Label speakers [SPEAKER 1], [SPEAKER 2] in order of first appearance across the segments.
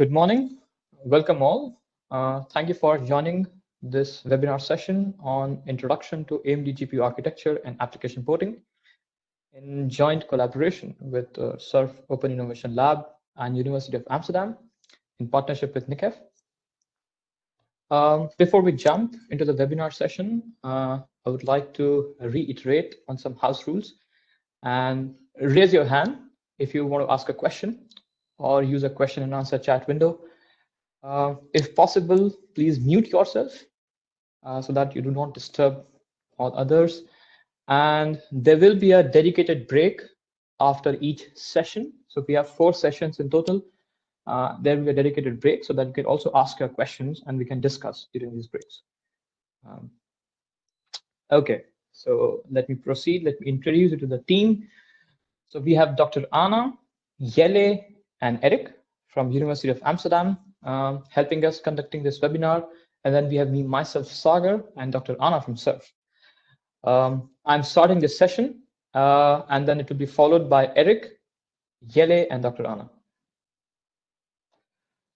[SPEAKER 1] Good morning. Welcome all. Uh, thank you for joining this webinar session on Introduction to AMD GPU Architecture and Application Porting in joint collaboration with uh, SURF Open Innovation Lab and University of Amsterdam in partnership with NICEF. Um, before we jump into the webinar session, uh, I would like to reiterate on some house rules and raise your hand if you want to ask a question or use a question and answer chat window. Uh, if possible, please mute yourself uh, so that you do not disturb all others. And there will be a dedicated break after each session. So we have four sessions in total. Uh, there will be a dedicated break so that you can also ask your questions and we can discuss during these breaks. Um, okay, so let me proceed. Let me introduce you to the team. So we have Dr. Anna, Jelle, and Eric from University of Amsterdam um, helping us conducting this webinar. And then we have me, myself, Sagar, and Dr. Anna from SURF. Um, I'm starting this session, uh, and then it will be followed by Eric, Jelle, and Dr. Anna.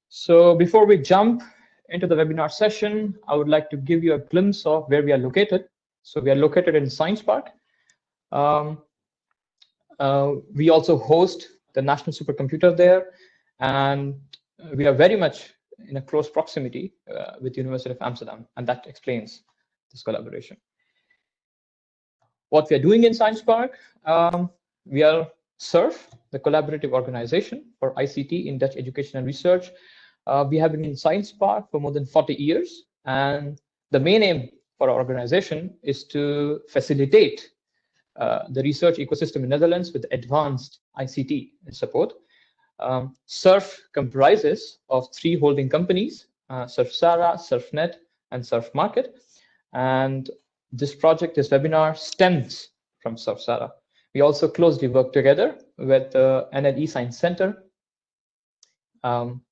[SPEAKER 1] So before we jump into the webinar session, I would like to give you a glimpse of where we are located. So we are located in Science Park. Um, uh, we also host the national supercomputer there, and we are very much in a close proximity uh, with University of Amsterdam, and that explains this collaboration. What we are doing in Science Park, um, we are SURF, the collaborative organization for ICT in Dutch education and research. Uh, we have been in Science Park for more than 40 years, and the main aim for our organization is to facilitate the research ecosystem in Netherlands with advanced ICT support. Um, SURF comprises of three holding companies, uh, SURF-SARA, SURFnet, and SURF Market. And this project, this webinar stems from SURF-SARA. We also closely work together with the NL eScience Center. Um,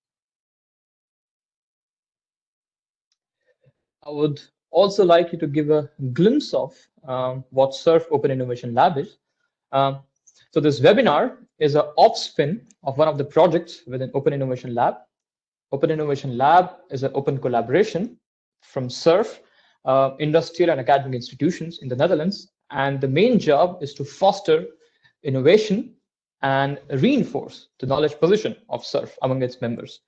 [SPEAKER 1] I would also like you to give a glimpse of um, what SURF Open Innovation Lab is. Um, so this webinar is an offspin of one of the projects within Open Innovation Lab. Open Innovation Lab is an open collaboration from SURF, uh, industrial and academic institutions in the Netherlands. And the main job is to foster innovation and reinforce the knowledge position of SURF among its members.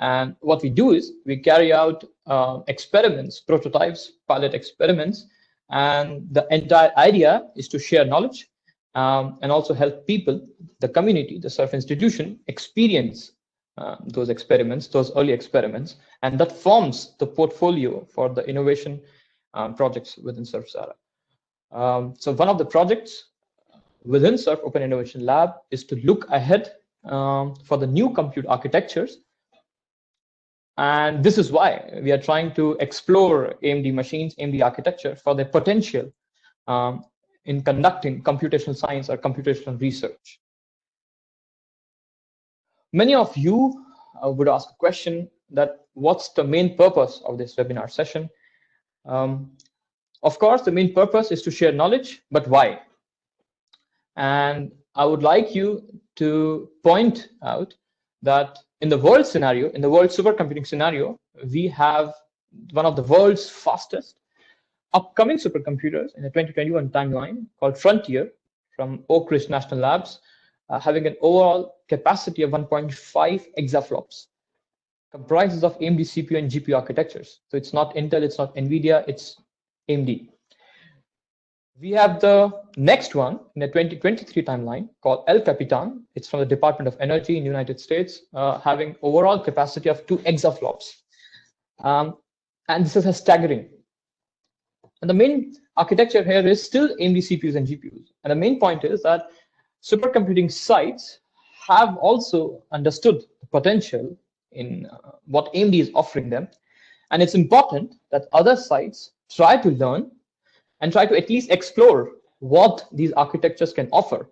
[SPEAKER 1] And what we do is we carry out uh, experiments, prototypes, pilot experiments, and the entire idea is to share knowledge um, and also help people, the community, the SURF institution, experience uh, those experiments, those early experiments, and that forms the portfolio for the innovation um, projects within SURF-SARA. Um, so one of the projects within SURF Open Innovation Lab is to look ahead um, for the new compute architectures and this is why we are trying to explore AMD machines, AMD architecture for their potential um, in conducting computational science or computational research. Many of you uh, would ask a question that what's the main purpose of this webinar session? Um, of course, the main purpose is to share knowledge, but why? And I would like you to point out that in the world scenario, in the world supercomputing scenario, we have one of the world's fastest upcoming supercomputers in the 2021 timeline called Frontier from Oak Ridge National Labs, uh, having an overall capacity of 1.5 exaflops, comprises of AMD CPU and GPU architectures. So it's not Intel, it's not NVIDIA, it's AMD. We have the next one in the 2023 timeline called El Capitan. It's from the Department of Energy in the United States, uh, having overall capacity of two exaflops. Um, and this is a staggering. And the main architecture here is still AMD CPUs and GPUs. And the main point is that supercomputing sites have also understood the potential in uh, what AMD is offering them. And it's important that other sites try to learn and try to at least explore what these architectures can offer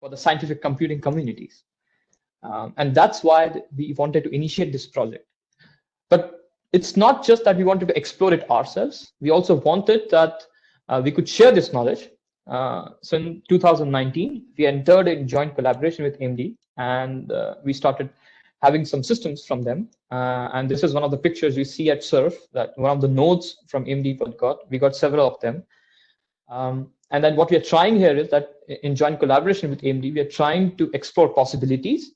[SPEAKER 1] for the scientific computing communities. Um, and that's why we wanted to initiate this project. But it's not just that we wanted to explore it ourselves. We also wanted that uh, we could share this knowledge. Uh, so in 2019, we entered in joint collaboration with AMD and uh, we started having some systems from them. Uh, and this is one of the pictures you see at SURF, that one of the nodes from AMD got. We got several of them. Um, and then what we are trying here is that in joint collaboration with AMD, we are trying to explore possibilities,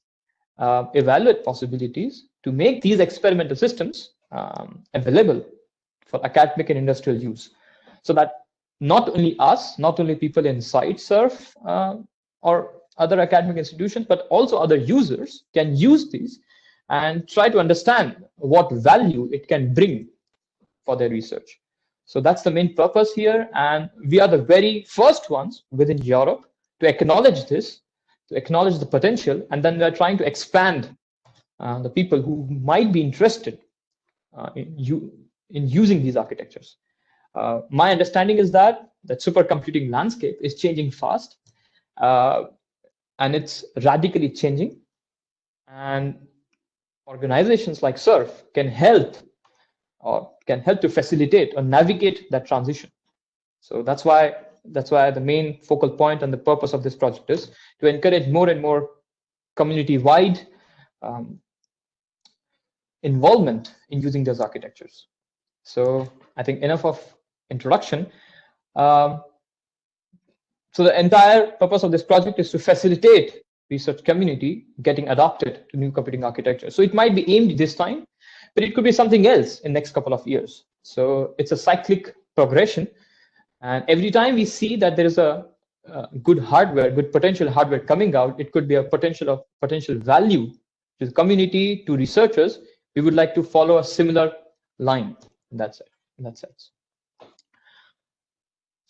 [SPEAKER 1] uh, evaluate possibilities to make these experimental systems um, available for academic and industrial use. So that not only us, not only people inside SURF uh, or other academic institutions, but also other users can use these and try to understand what value it can bring for their research. So that's the main purpose here. And we are the very first ones within Europe to acknowledge this, to acknowledge the potential. And then we're trying to expand uh, the people who might be interested uh, in, you, in using these architectures. Uh, my understanding is that the supercomputing landscape is changing fast uh, and it's radically changing. And organizations like SURF can help or can help to facilitate or navigate that transition. So that's why that's why the main focal point and the purpose of this project is to encourage more and more community-wide um, involvement in using those architectures. So I think enough of introduction. Um, so the entire purpose of this project is to facilitate research community getting adopted to new computing architecture. So it might be aimed this time, but it could be something else in next couple of years. So it's a cyclic progression. And every time we see that there is a, good hardware, good potential hardware coming out, it could be a potential of potential value to the community, to researchers. We would like to follow a similar line in that, in that sense.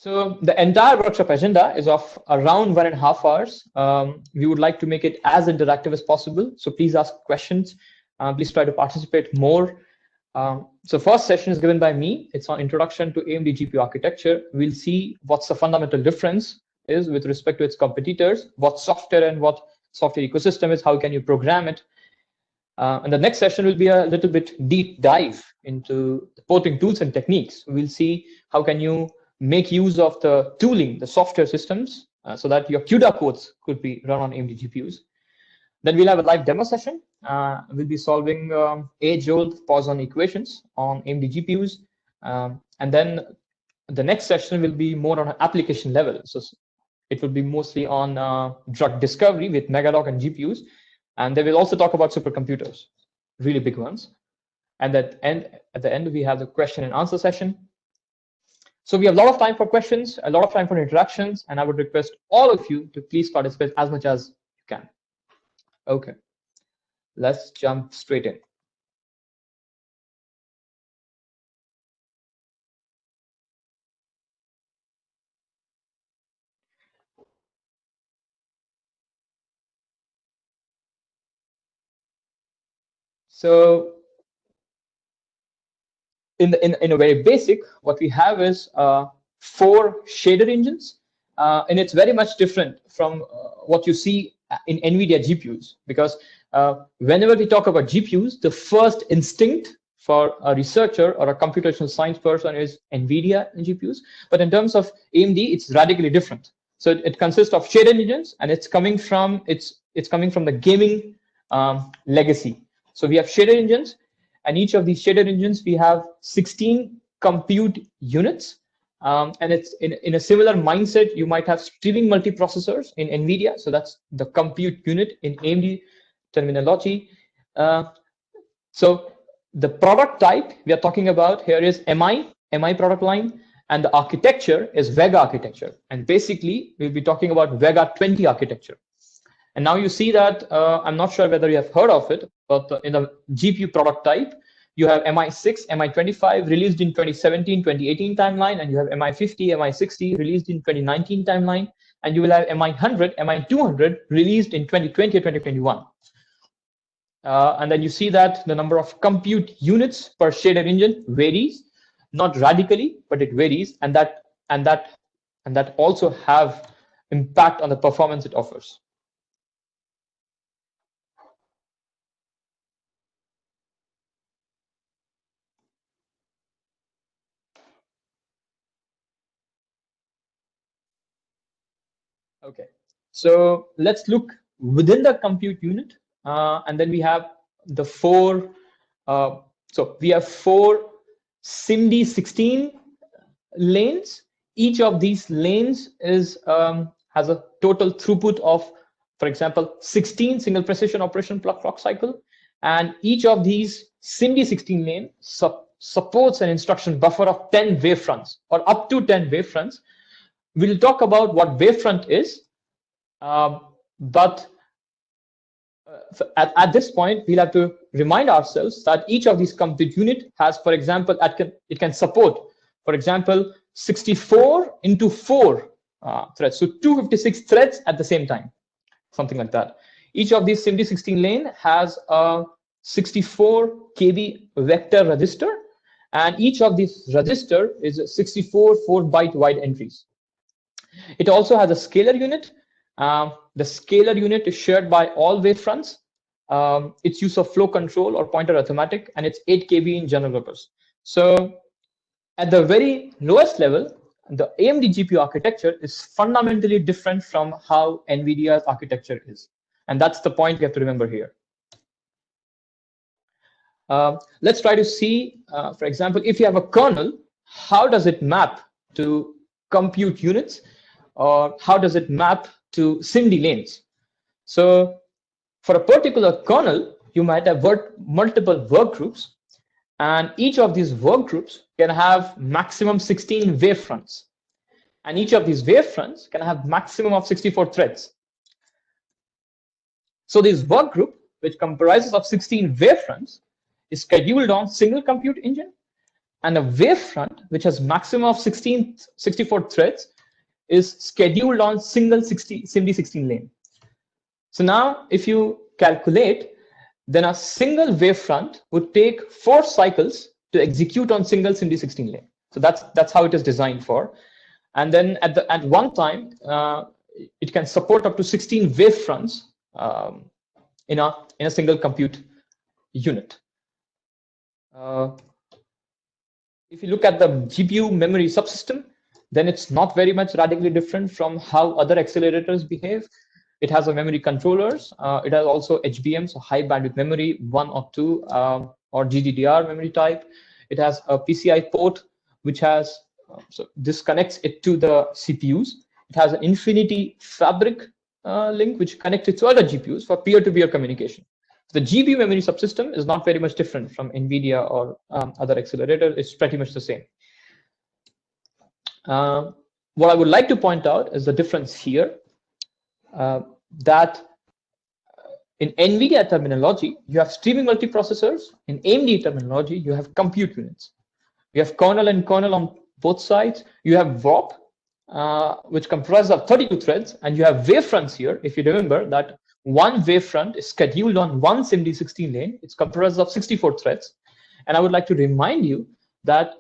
[SPEAKER 1] So the entire workshop agenda is of around one and a half hours. Um, we would like to make it as interactive as possible. So please ask questions. Uh, please try to participate more. Um, so first session is given by me. It's on introduction to AMD GPU architecture. We'll see what's the fundamental difference is with respect to its competitors, what software and what software ecosystem is, how can you program it. Uh, and the next session will be a little bit deep dive into porting tools and techniques. We'll see how can you make use of the tooling, the software systems, uh, so that your CUDA codes could be run on AMD GPUs. Then we'll have a live demo session. Uh, we'll be solving um, age-old Poisson equations on AMD GPUs. Um, and then the next session will be more on an application level. So it will be mostly on uh, drug discovery with MEGADOCK and GPUs. And they will also talk about supercomputers, really big ones. And at, end, at the end, we have the question and answer session. So we have a lot of time for questions, a lot of time for interactions, and I would request all of you to please participate as much as you can. Okay, let's jump straight in. So in, in, in a very basic, what we have is uh, four shader engines, uh, and it's very much different from uh, what you see in NVIDIA GPUs because uh, whenever we talk about GPUs, the first instinct for a researcher or a computational science person is NVIDIA and GPUs. But in terms of AMD, it's radically different. So it, it consists of shader engines, and it's coming from it's it's coming from the gaming um, legacy. So we have shader engines, and each of these shader engines we have 16 compute units um, and it's in, in a similar mindset, you might have streaming multiprocessors in NVIDIA. So that's the compute unit in AMD terminology. Uh, so the product type we are talking about here is MI, MI product line, and the architecture is Vega architecture. And basically, we'll be talking about Vega 20 architecture. And now you see that, uh, I'm not sure whether you have heard of it, but in the GPU product type, you have MI6, MI25 released in 2017, 2018 timeline, and you have MI50, MI60 released in 2019 timeline, and you will have MI100, MI200 released in 2020 or 2021. Uh, and then you see that the number of compute units per shader engine varies, not radically, but it varies, and that and that and that also have impact on the performance it offers. Okay, so let's look within the compute unit, uh, and then we have the four, uh, so we have four SIMD 16 lanes. Each of these lanes is um, has a total throughput of, for example, 16 single precision operation clock cycle. And each of these SIMD 16 lane su supports an instruction buffer of 10 wavefronts or up to 10 wavefronts. We'll talk about what wavefront is, but uh, at, at this point, we'll have to remind ourselves that each of these compute unit has, for example, can, it can support, for example, 64 into 4 uh, threads. So 256 threads at the same time, something like that. Each of these SIMD 16 lane has a 64 KB vector register, and each of these register is 64 4 byte wide entries. It also has a scalar unit. Um, the scalar unit is shared by all wavefronts. Um, its use of flow control or pointer arithmetic, and it's 8 KB in general purpose. So at the very lowest level, the AMD GPU architecture is fundamentally different from how NVIDIA's architecture is. And that's the point we have to remember here. Uh, let's try to see, uh, for example, if you have a kernel, how does it map to compute units? Or how does it map to SIMD lanes? So for a particular kernel, you might have multiple work groups and each of these work groups can have maximum 16 wavefronts. And each of these wavefronts can have maximum of 64 threads. So this work group, which comprises of 16 wavefronts, is scheduled on single compute engine. And a wavefront, which has maximum of 16, 64 threads, is scheduled on single 60, SIMD 16 lane. So now if you calculate then a single wavefront would take four cycles to execute on single SIMD 16 lane. So that's that's how it is designed for. And then at the at one time, uh, it can support up to 16 wavefronts um, in a in a single compute unit. Uh, if you look at the GPU memory subsystem, then it's not very much radically different from how other accelerators behave. It has a memory controllers. Uh, it has also HBM, so high bandwidth memory, one or two, um, or GDDR memory type. It has a PCI port, which has, uh, so this connects it to the CPUs. It has an Infinity Fabric uh, link, which connects it to other GPUs for peer-to-peer -peer communication. The GPU memory subsystem is not very much different from NVIDIA or um, other accelerators. It's pretty much the same. Uh, what I would like to point out is the difference here. Uh, that in NVIDIA terminology, you have streaming multiprocessors. In AMD terminology, you have compute units. You have kernel and kernel on both sides. You have warp, uh, which comprises of 32 threads, and you have wavefronts here. If you remember that one wavefront is scheduled on one SIMD16 lane. It's comprised of 64 threads. And I would like to remind you that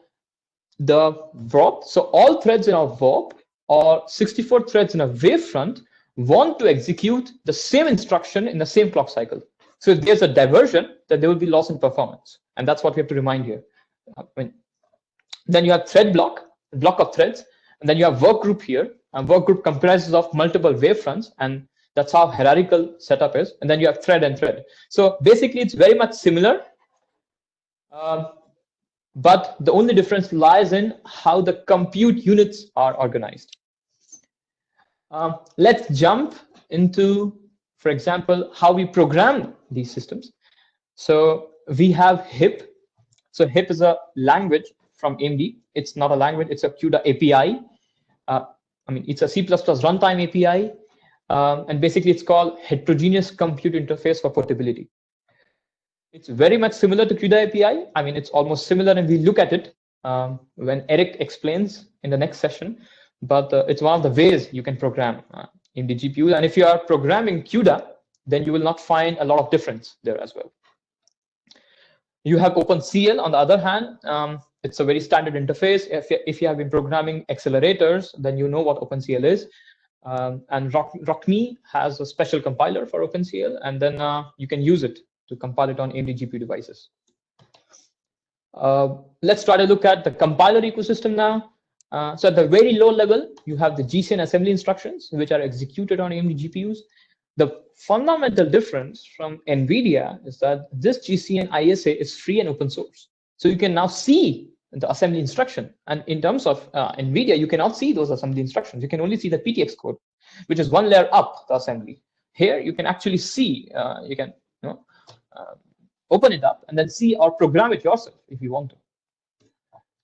[SPEAKER 1] the warp, so all threads in a warp or 64 threads in a wavefront want to execute the same instruction in the same clock cycle. So if there's a diversion, then there will be loss in performance. And that's what we have to remind here. I mean, then you have thread block, block of threads, and then you have work group here. And work group comprises of multiple wavefronts, and that's how hierarchical setup is. And then you have thread and thread. So basically, it's very much similar. Um, but the only difference lies in how the compute units are organized. Um, let's jump into, for example, how we program these systems. So we have HIP. So HIP is a language from AMD. It's not a language, it's a CUDA API. Uh, I mean, it's a C++ runtime API. Um, and basically, it's called Heterogeneous Compute Interface for Portability. It's very much similar to CUDA API. I mean, it's almost similar, and we look at it um, when Eric explains in the next session but uh, it's one of the ways you can program uh, in the GPU. And if you are programming CUDA, then you will not find a lot of difference there as well. You have OpenCL on the other hand. Um, it's a very standard interface. If you, if you have been programming accelerators, then you know what OpenCL is. Um, and Rock, ROCm has a special compiler for OpenCL, and then uh, you can use it to compile it on AMD GPU devices. Uh, let's try to look at the compiler ecosystem now. Uh, so at the very low level, you have the GCN assembly instructions, which are executed on AMD GPUs. The fundamental difference from NVIDIA is that this GCN ISA is free and open source. So you can now see the assembly instruction. And in terms of uh, NVIDIA, you cannot see those assembly instructions. You can only see the PTX code, which is one layer up the assembly. Here, you can actually see, uh, you can you know, uh, open it up and then see or program it yourself if you want to.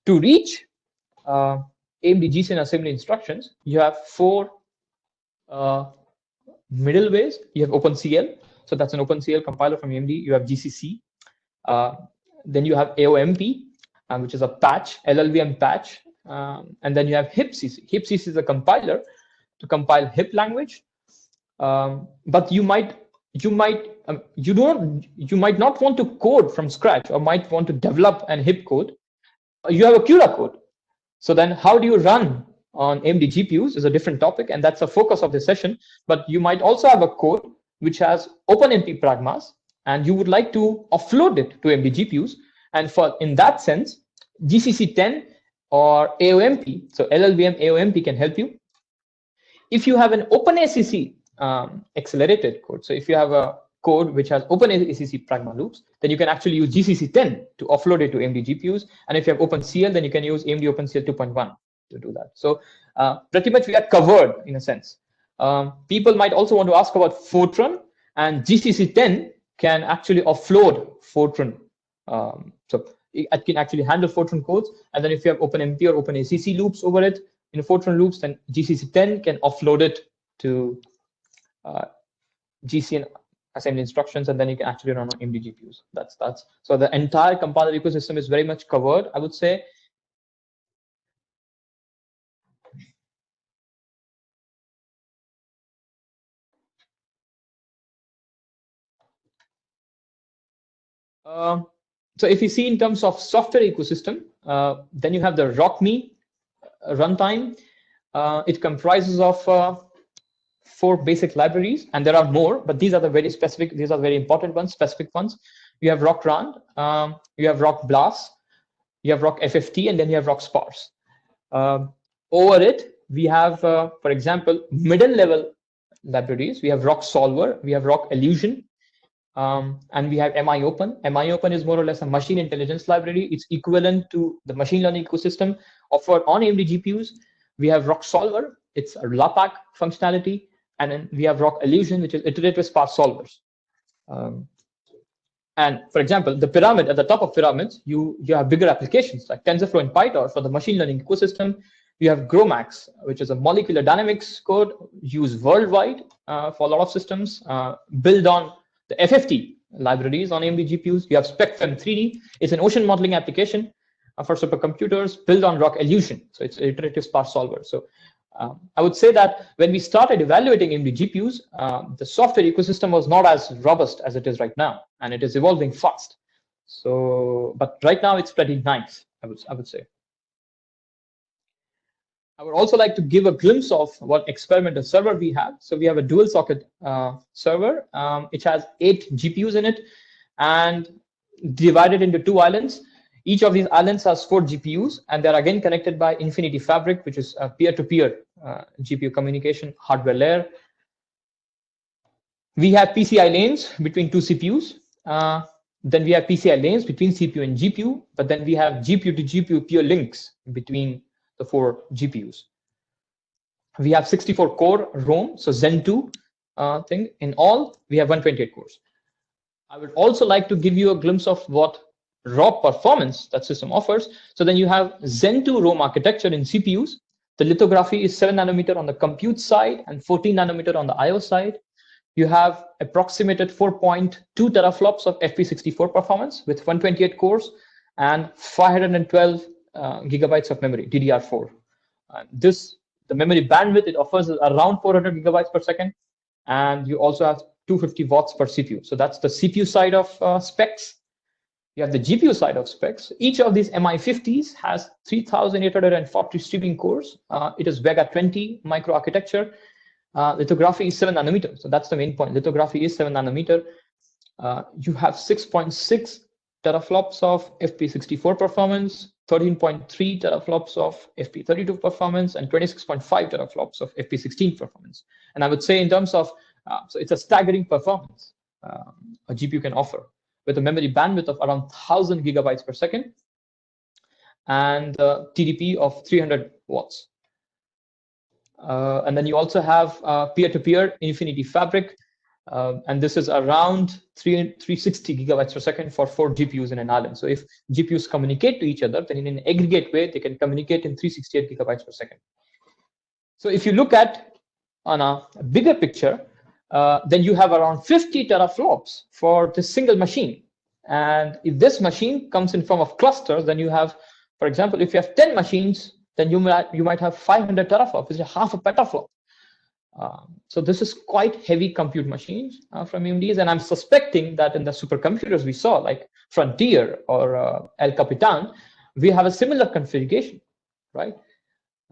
[SPEAKER 1] To reach uh, AMD GCN assembly instructions, you have four uh, middleways. You have OpenCL, so that's an OpenCL compiler from AMD. You have GCC. Uh, then you have AOMP, um, which is a patch, LLVM patch. Um, and then you have HIPCC. HIPCC is a compiler to compile HIP language. Um, but you might you might um, you don't you might not want to code from scratch or might want to develop an HIP code. You have a CUDA code. So then how do you run on AMD GPUs is a different topic, and that's the focus of this session. But you might also have a code which has OpenMP pragmas, and you would like to offload it to AMD GPUs. And for in that sense, GCC 10 or AOMP, so LLVM AOMP can help you. If you have an OpenACC um, accelerated code, so if you have a code which has open OpenACC pragma loops, then you can actually use GCC 10 to offload it to AMD GPUs. And if you have OpenCL, then you can use AMD OpenCL 2.1 to do that. So uh, pretty much we are covered in a sense. Um, people might also want to ask about Fortran and GCC 10 can actually offload Fortran. Um, so it can actually handle Fortran codes. And then if you have OpenMP or OpenACC loops over it in Fortran loops, then GCC 10 can offload it to uh, GCN assembly instructions, and then you can actually run on AMD GPUs. That's that's so the entire compiler ecosystem is very much covered. I would say. Um, so if you see in terms of software ecosystem, uh, then you have the ROCm uh, runtime. Uh, it comprises of uh, four basic libraries, and there are more, but these are the very specific, these are very important ones, specific ones. You have ROCrand, um, you have ROCblas, you have ROCFFT, and then you have ROCsparse. Um, over it, we have, uh, for example, middle level libraries. We have ROCsolver, we have rocALUTION, um, and we have MIOpen. MIOpen is more or less a machine intelligence library. It's equivalent to the machine learning ecosystem offered on AMD GPUs. We have ROCsolver. It's a LAPACK functionality. And then we have rocALUTION, which is iterative sparse solvers. Um, and for example, the pyramid at the top of pyramids, you, you have bigger applications like TensorFlow and PyTorch for the machine learning ecosystem. You have GROMACS, which is a molecular dynamics code used worldwide uh, for a lot of systems, uh, built on the FFT libraries on AMD GPUs. You have SpecFEM3D. It's an ocean modeling application uh, for supercomputers built on rocALUTION. So it's iterative sparse solver. So um, I would say that when we started evaluating AMD GPUs, um, the software ecosystem was not as robust as it is right now, and it is evolving fast. So, but right now it's pretty nice, I would, I would say. I would also like to give a glimpse of what experimental server we have. So we have a dual socket uh, server. Um, it has eight GPUs in it and divided into two islands. Each of these islands has four GPUs, and they're again connected by Infinity Fabric, which is a peer-to-peer uh, GPU communication hardware layer. We have PCI lanes between two CPUs. Uh, then we have PCI lanes between CPU and GPU, but then we have GPU to GPU peer links between the four GPUs. We have 64 core Rome, so Zen 2 uh, thing. In all, we have 128 cores. I would also like to give you a glimpse of what raw performance that system offers. So then you have Zen 2 Rome architecture in CPUs. The lithography is 7 nanometer on the compute side and 14 nanometer on the IO side. You have approximated 4.2 teraflops of FP64 performance with 128 cores and 512 uh, gigabytes of memory, DDR4. Uh, this, the memory bandwidth it offers is around 400 gigabytes per second. And you also have 250 watts per CPU. So that's the CPU side of uh, specs. You have the GPU side of specs. Each of these MI50s has 3,840 streaming cores. Uh, it is Vega 20 microarchitecture. Uh, lithography is 7 nanometer. So that's the main point. Lithography is 7 nanometer. Uh, you have 6.6 teraflops of FP64 performance, 13.3 teraflops of FP32 performance, and 26.5 teraflops of FP16 performance. And I would say in terms of Uh, so it's a staggering performance um, a GPU can offer with a memory bandwidth of around 1000 gigabytes per second and uh, TDP of 300 watts. Uh, and then you also have uh, peer-to-peer -peer Infinity Fabric, uh, and this is around 3, 360 gigabytes per second for four GPUs in an island. So if GPUs communicate to each other, then in an aggregate way, they can communicate in 368 gigabytes per second. So if you look at on a bigger picture, uh, then you have around 50 teraflops for this single machine. And if this machine comes in form of clusters, then you have, for example, if you have 10 machines, then you might, you might have 500 teraflops, which is half a petaflop. Um, so this is quite heavy compute machines uh, from AMD's, and I'm suspecting that in the supercomputers we saw, like Frontier or uh, El Capitan, we have a similar configuration, right?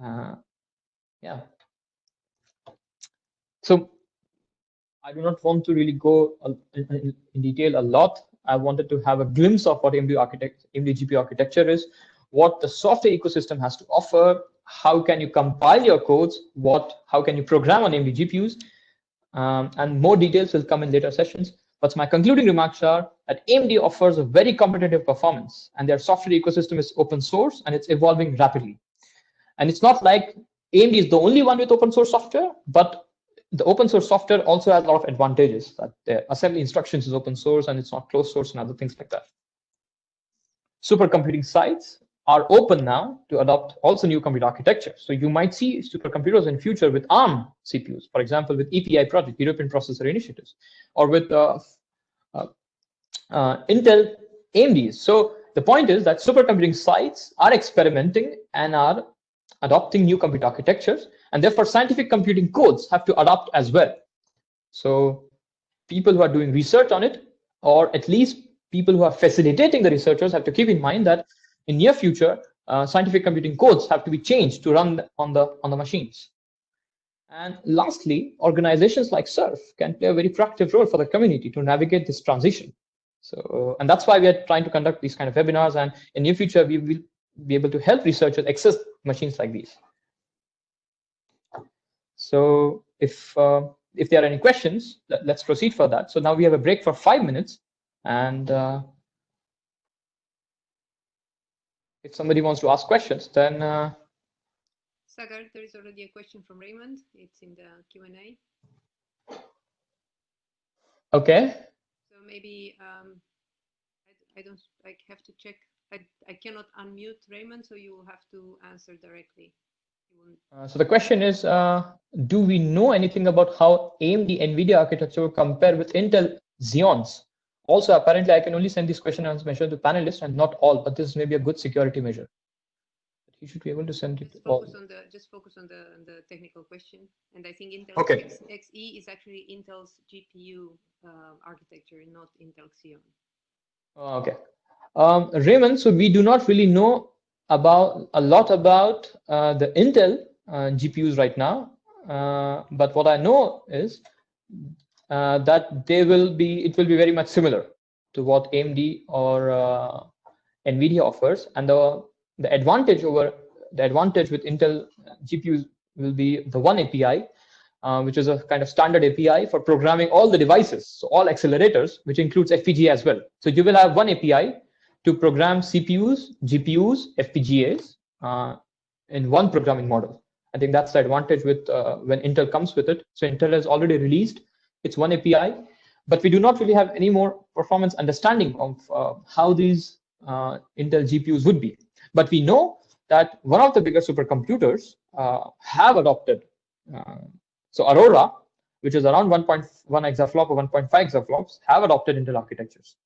[SPEAKER 1] Uh, yeah. So I do not want to really go in, detail a lot. I wanted to have a glimpse of what AMD architect, AMD GPU architecture is, what the software ecosystem has to offer, how can you compile your codes, what, how can you program on AMD GPUs, um, and more details will come in later sessions. But my concluding remarks are that AMD offers a very competitive performance and their software ecosystem is open source and it's evolving rapidly. And it's not like AMD is the only one with open source software, but the open source software also has a lot of advantages that the assembly instructions is open source and it's not closed source and other things like that. Supercomputing sites are open now to adopt also new computer architecture. So you might see supercomputers in future with ARM CPUs, for example, with EPI project, European Processor Initiatives, or with uh, uh, uh, Intel AMDs. So the point is that supercomputing sites are experimenting and are adopting new compute architectures, and therefore scientific computing codes have to adopt as well. So people who are doing research on it, or at least people who are facilitating the researchers have to keep in mind that in near future, uh, scientific computing codes have to be changed to run on the on the machines. And lastly, organizations like SURF can play a very proactive role for the community to navigate this transition. So, and that's why we are trying to conduct these kind of webinars. And in near future, we will be able to help researchers access machines like these. So if uh, if there are any questions, let, us proceed for that. So now we have a break for five minutes, and uh, if somebody wants to ask questions, then. Uh,
[SPEAKER 2] Sagar, there is already a question from Raymond. It's in the Q&A.
[SPEAKER 1] Okay.
[SPEAKER 2] So maybe um, I, I don't, I have to check. I, I cannot unmute Raymond, so you will have to answer directly.
[SPEAKER 1] Uh, so the question is, uh, do we know anything about how AMD NVIDIA architecture will compare with Intel Xeons? Also, apparently, I can only send this question as measure to panelists and not all, but this may be a good security measure. But you should be able to send it
[SPEAKER 2] just
[SPEAKER 1] all.
[SPEAKER 2] Focus on the, just focus on the, on the technical question. And I think Intel
[SPEAKER 1] okay.
[SPEAKER 2] X, XE is actually Intel's GPU uh, architecture, not Intel Xeon.
[SPEAKER 1] Oh, okay. Um, Raymond, so we do not really know about a lot about uh, the Intel uh, GPUs right now, uh, but what I know is uh, that they will be it will be very much similar to what AMD or uh, NVIDIA offers, and the the advantage over the advantage with Intel GPUs will be the oneAPI, uh, which is a kind of standard API for programming all the devices, so all accelerators, which includes FPGA as well. So you will have one API to program CPUs, GPUs, FPGAs uh, in one programming model. I think that's the advantage with uh, when Intel comes with it. So Intel has already released it's oneAPI, but we do not really have any more performance understanding of uh, how these uh, Intel GPUs would be. But we know that one of the bigger supercomputers uh, have adopted. Uh, so Aurora, which is around 1.1 exaflop or 1.5 exaflops, have adopted Intel architectures.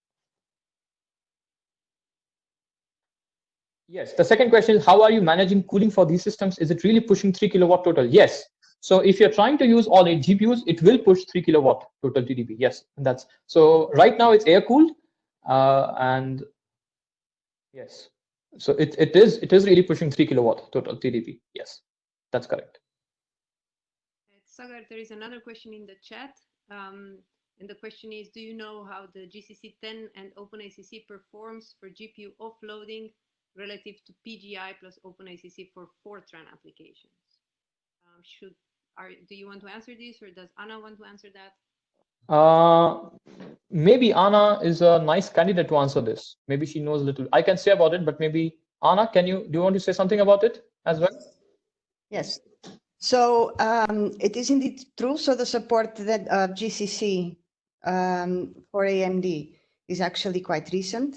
[SPEAKER 1] Yes, the second question is how are you managing cooling for these systems? Is it really pushing three kilowatt total? Yes, so if you're trying to use all eight GPUs, it will push three kilowatt total TDP. Yes, and that's so right now it's air cooled, uh, and yes, so it it is it is really pushing three kilowatt total TDP. Yes, that's correct.
[SPEAKER 2] Sagar, there is another question in the chat. Um, and the question is, do you know how the GCC 10 and OpenACC performs for GPU offloading relative to PGI plus OpenACC for Fortran applications? Um, should Are, do you want to answer this or does Anna want to answer that?
[SPEAKER 1] Uh, maybe Anna is a nice candidate to answer this. Maybe she knows a little. I can say about it, but maybe Anna, can you, do you want to say something about it as well?
[SPEAKER 3] Yes. So um, it is indeed true. So the support that uh, GCC um, for AMD is actually quite recent.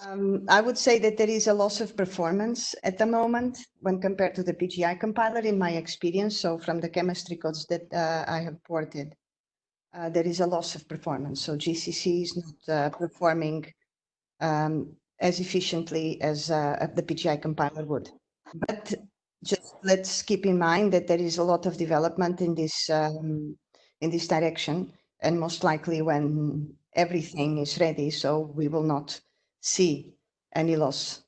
[SPEAKER 3] Um, I would say that there is a loss of performance at the moment when compared to the PGI compiler in my experience. So from the chemistry codes that uh, I have ported, uh, there is a loss of performance. So GCC is not uh, performing um, as efficiently as uh, the PGI compiler would. But just let's keep in mind that there is a lot of development in this um, in this direction, and most likely when everything is ready, so we will not see any loss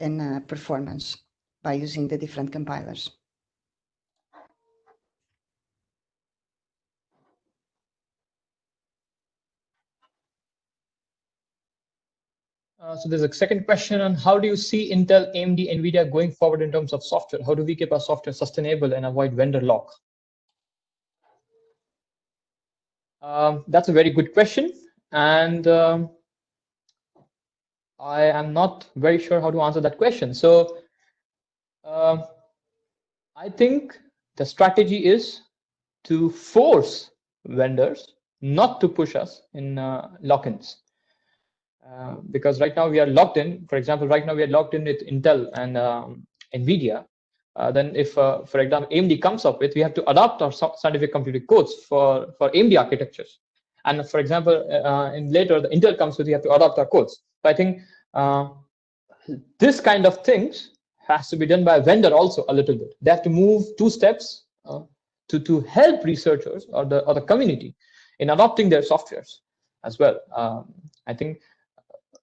[SPEAKER 3] in uh, performance by using the different compilers.
[SPEAKER 1] Uh, so there's a second question on how do you see Intel, AMD, NVIDIA going forward in terms of software? How do we keep our software sustainable and avoid vendor lock? Um, that's a very good question. And um, I am not very sure how to answer that question. So uh, I think the strategy is to force vendors not to push us in uh, lock-ins. Uh, because right now we are locked in. For example, right now we are locked in with Intel and um, NVIDIA. Uh, then if, uh, for example, AMD comes up with, we have to adopt our scientific computing codes for, for AMD architectures. And for example, uh, in later the Intel comes with, we have to adopt our codes. I think this kind of things has to be done by a vendor also a little bit. They have to move two steps to, to help researchers or the, or the community in adopting their softwares as well. Um, I think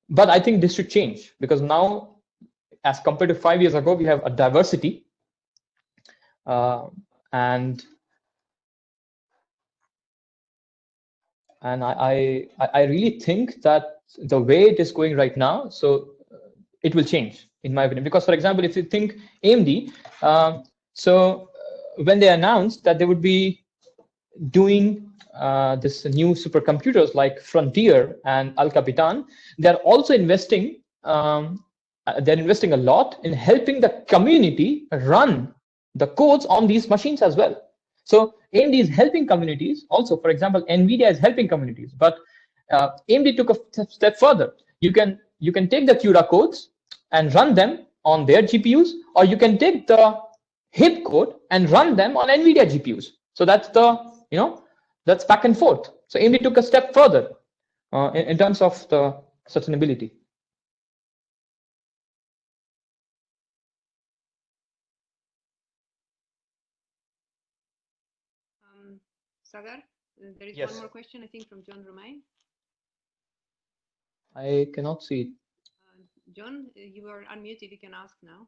[SPEAKER 1] but I think this should change because now, as compared to five years ago, we have a diversity. Uh, and and I, I I really think that the way it is going right now, so it will change in my opinion. Because for example, if you think AMD, um, so uh, when they announced that they would be doing uh, this new supercomputers like Frontier and El Capitan, they're also investing. Um, uh, they're investing a lot in helping the community run the codes on these machines as well. So AMD is helping communities. Also, for example, NVIDIA is helping communities. But uh, AMD took a step further. You can you can take the CUDA codes and run them on their GPUs, or you can take the HIP code and run them on NVIDIA GPUs. So that's the you know that's back and forth. So AMD took a step further uh, in, in terms of the sustainability.
[SPEAKER 2] Um, Sagar, there is
[SPEAKER 1] yes.
[SPEAKER 2] one more question, I think, from John Romain.
[SPEAKER 1] I cannot see it.
[SPEAKER 2] Uh, John, you are unmuted. You can ask now.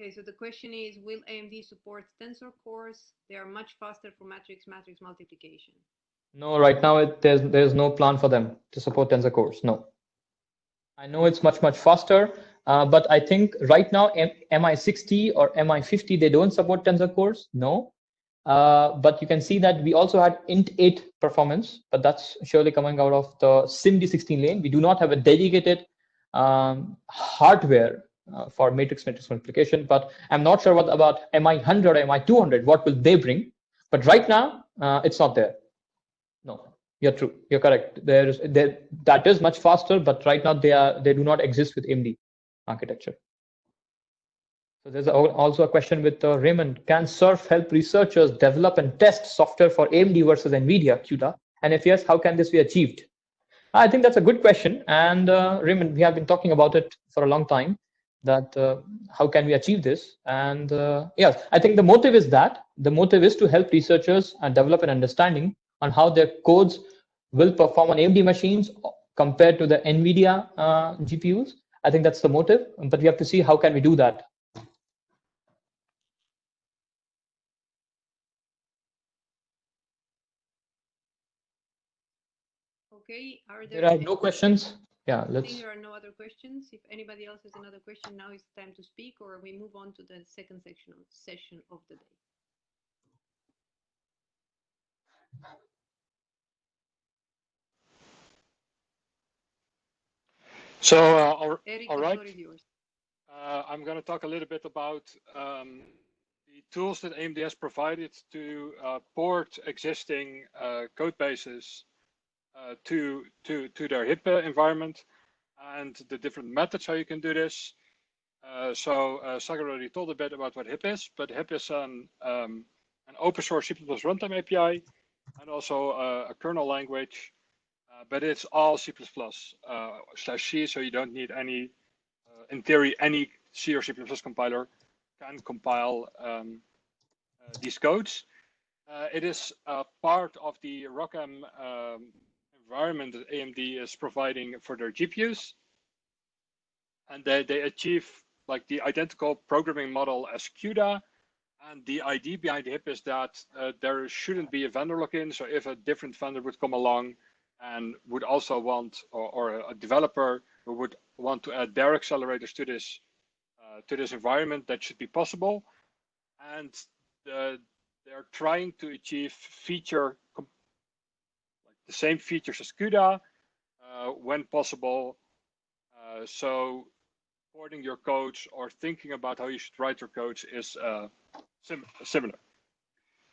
[SPEAKER 2] Okay, so the question is, will AMD support tensor cores? They are much faster for matrix matrix multiplication.
[SPEAKER 1] No, right now it, there's there's no plan for them to support tensor cores. No. I know it's much much faster, uh, but I think right now M MI60 or MI50 they don't support tensor cores. No. Uh, but you can see that we also had int8 performance, but that's surely coming out of the SIMD16 lane. We do not have a dedicated um, hardware uh, for matrix matrix multiplication. But I'm not sure what about MI100 or MI200, what will they bring? But right now, uh, it's not there. No, you're true. You're correct. There is there, that is much faster, but right now they are they do not exist with AMD architecture. So there's also a question with uh, Raymond. Can SURF help researchers develop and test software for AMD versus NVIDIA CUDA? And if yes, how can this be achieved? I think that's a good question. And uh, Raymond, we have been talking about it for a long time that uh, how can we achieve this and uh, yes i think the motive is that the motive is to help researchers and develop an understanding on how their codes will perform on amd machines compared to the nvidia uh, gpus i think that's the motive but we have to see how can we do that
[SPEAKER 2] Okay, are there?
[SPEAKER 1] There are no questions. Yeah,
[SPEAKER 2] I think
[SPEAKER 1] let's.
[SPEAKER 2] there are no other questions. If anybody else has another question, now is time to speak, or we move on to the second section of session of the day.
[SPEAKER 4] So, uh, all,
[SPEAKER 2] Eric,
[SPEAKER 4] all right.
[SPEAKER 2] floor is yours.
[SPEAKER 4] Uh, I'm going to talk a little bit about um, the tools that AMD has provided to uh, port existing uh, code bases uh, to, to, to their HIP environment and the different methods how you can do this. Uh, so uh, Sagar already told a bit about what HIP is, but HIP is an, um, an open source C++ runtime API and also uh, a kernel language, but it's all C++ uh, slash C, so you don't need any uh, in theory, any C or C++ compiler can compile um, uh, these codes. Uh, it is part of the ROCm um, environment that AMD is providing for their GPUs. And they, they achieve like the identical programming model as CUDA. And the idea behind HIP is that uh, there shouldn't be a vendor lock-in. So if a different vendor would come along and would also want, or, or a developer who would want to add their accelerators to this uh, to this environment, that should be possible. And the, they're trying to achieve feature like the same features as CUDA uh, when possible. Uh, so porting your codes or thinking about how you should write your codes is uh, sim similar.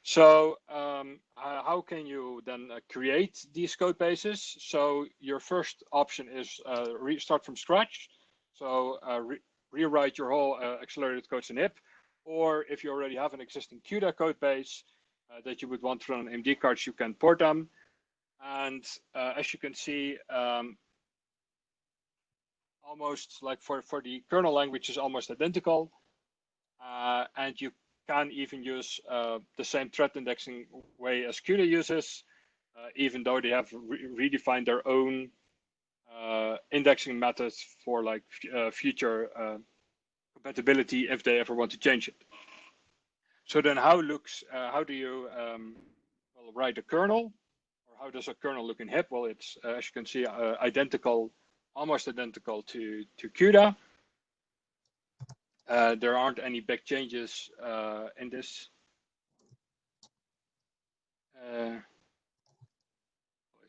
[SPEAKER 4] So um, uh, how can you then uh, create these code bases? So your first option is uh, restart from scratch. So uh, re rewrite your whole uh, accelerated codes in HIP. Or if you already have an existing CUDA code base uh, that you would want to run on AMD cards, you can port them. And as you can see, um, almost like for, for the kernel language is almost identical. and you can even use uh, the same thread indexing way as CUDA uses, uh, even though they have re redefined their own uh, indexing methods for like future compatibility if they ever want to change it. So then how looks, how do you um, well, write a kernel? Or how does a kernel look in HIP? Well, it's, as you can see, identical, almost identical to, to CUDA. Uh, there aren't any big changes uh, in this. Uh, I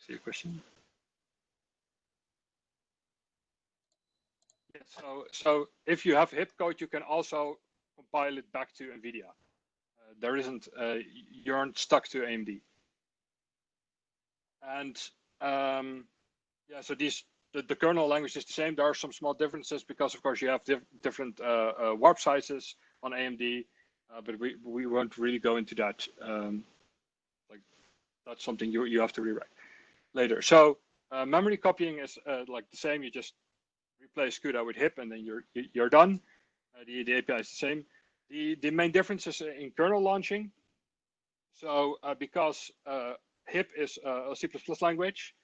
[SPEAKER 4] see a question. So, so if you have HIP code, you can also compile it back to NVIDIA. Uh, there isn't, uh, you aren't stuck to AMD. And um, yeah, so these the, the, kernel language is the same. There are some small differences because, of course, you have diff different uh, uh, warp sizes on AMD, uh, but we, we won't really go into that. Um, like that's something you you have to rewrite later. So uh, memory copying is uh, like the same. You just replace CUDA with HIP, and then you're you're done. Uh, the the API is the same. The the main difference is in kernel launching. So because HIP is a C++ language,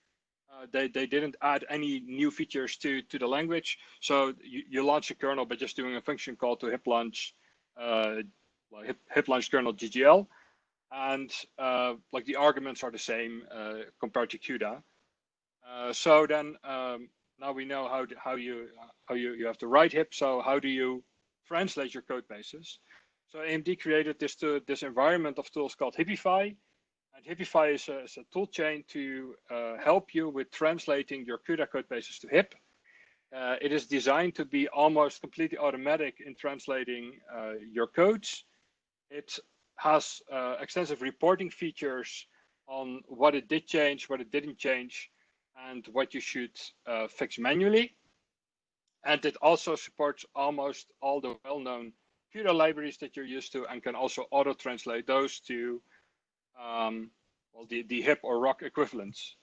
[SPEAKER 4] uh, they, they didn't add any new features to, to the language. So you, you launch a kernel by just doing a function call to hip launch, uh, hip, hip launch kernel GGL. And uh, like the arguments are the same uh, compared to CUDA. Uh, so then um, now we know how, to, how, you, how you, you have to write hip. So how do you translate your code bases? So AMD created this, to, this environment of tools called Hipify. And Hipify is a, is a tool chain to uh, help you with translating your CUDA code bases to HIP. Uh, it is designed to be almost completely automatic in translating uh, your codes. It has uh, extensive reporting features on what it did change, what it didn't change, and what you should uh, fix manually. And it also supports almost all the well-known CUDA libraries that you're used to and can also auto-translate those to um, well, the, the HIP or ROC equivalents.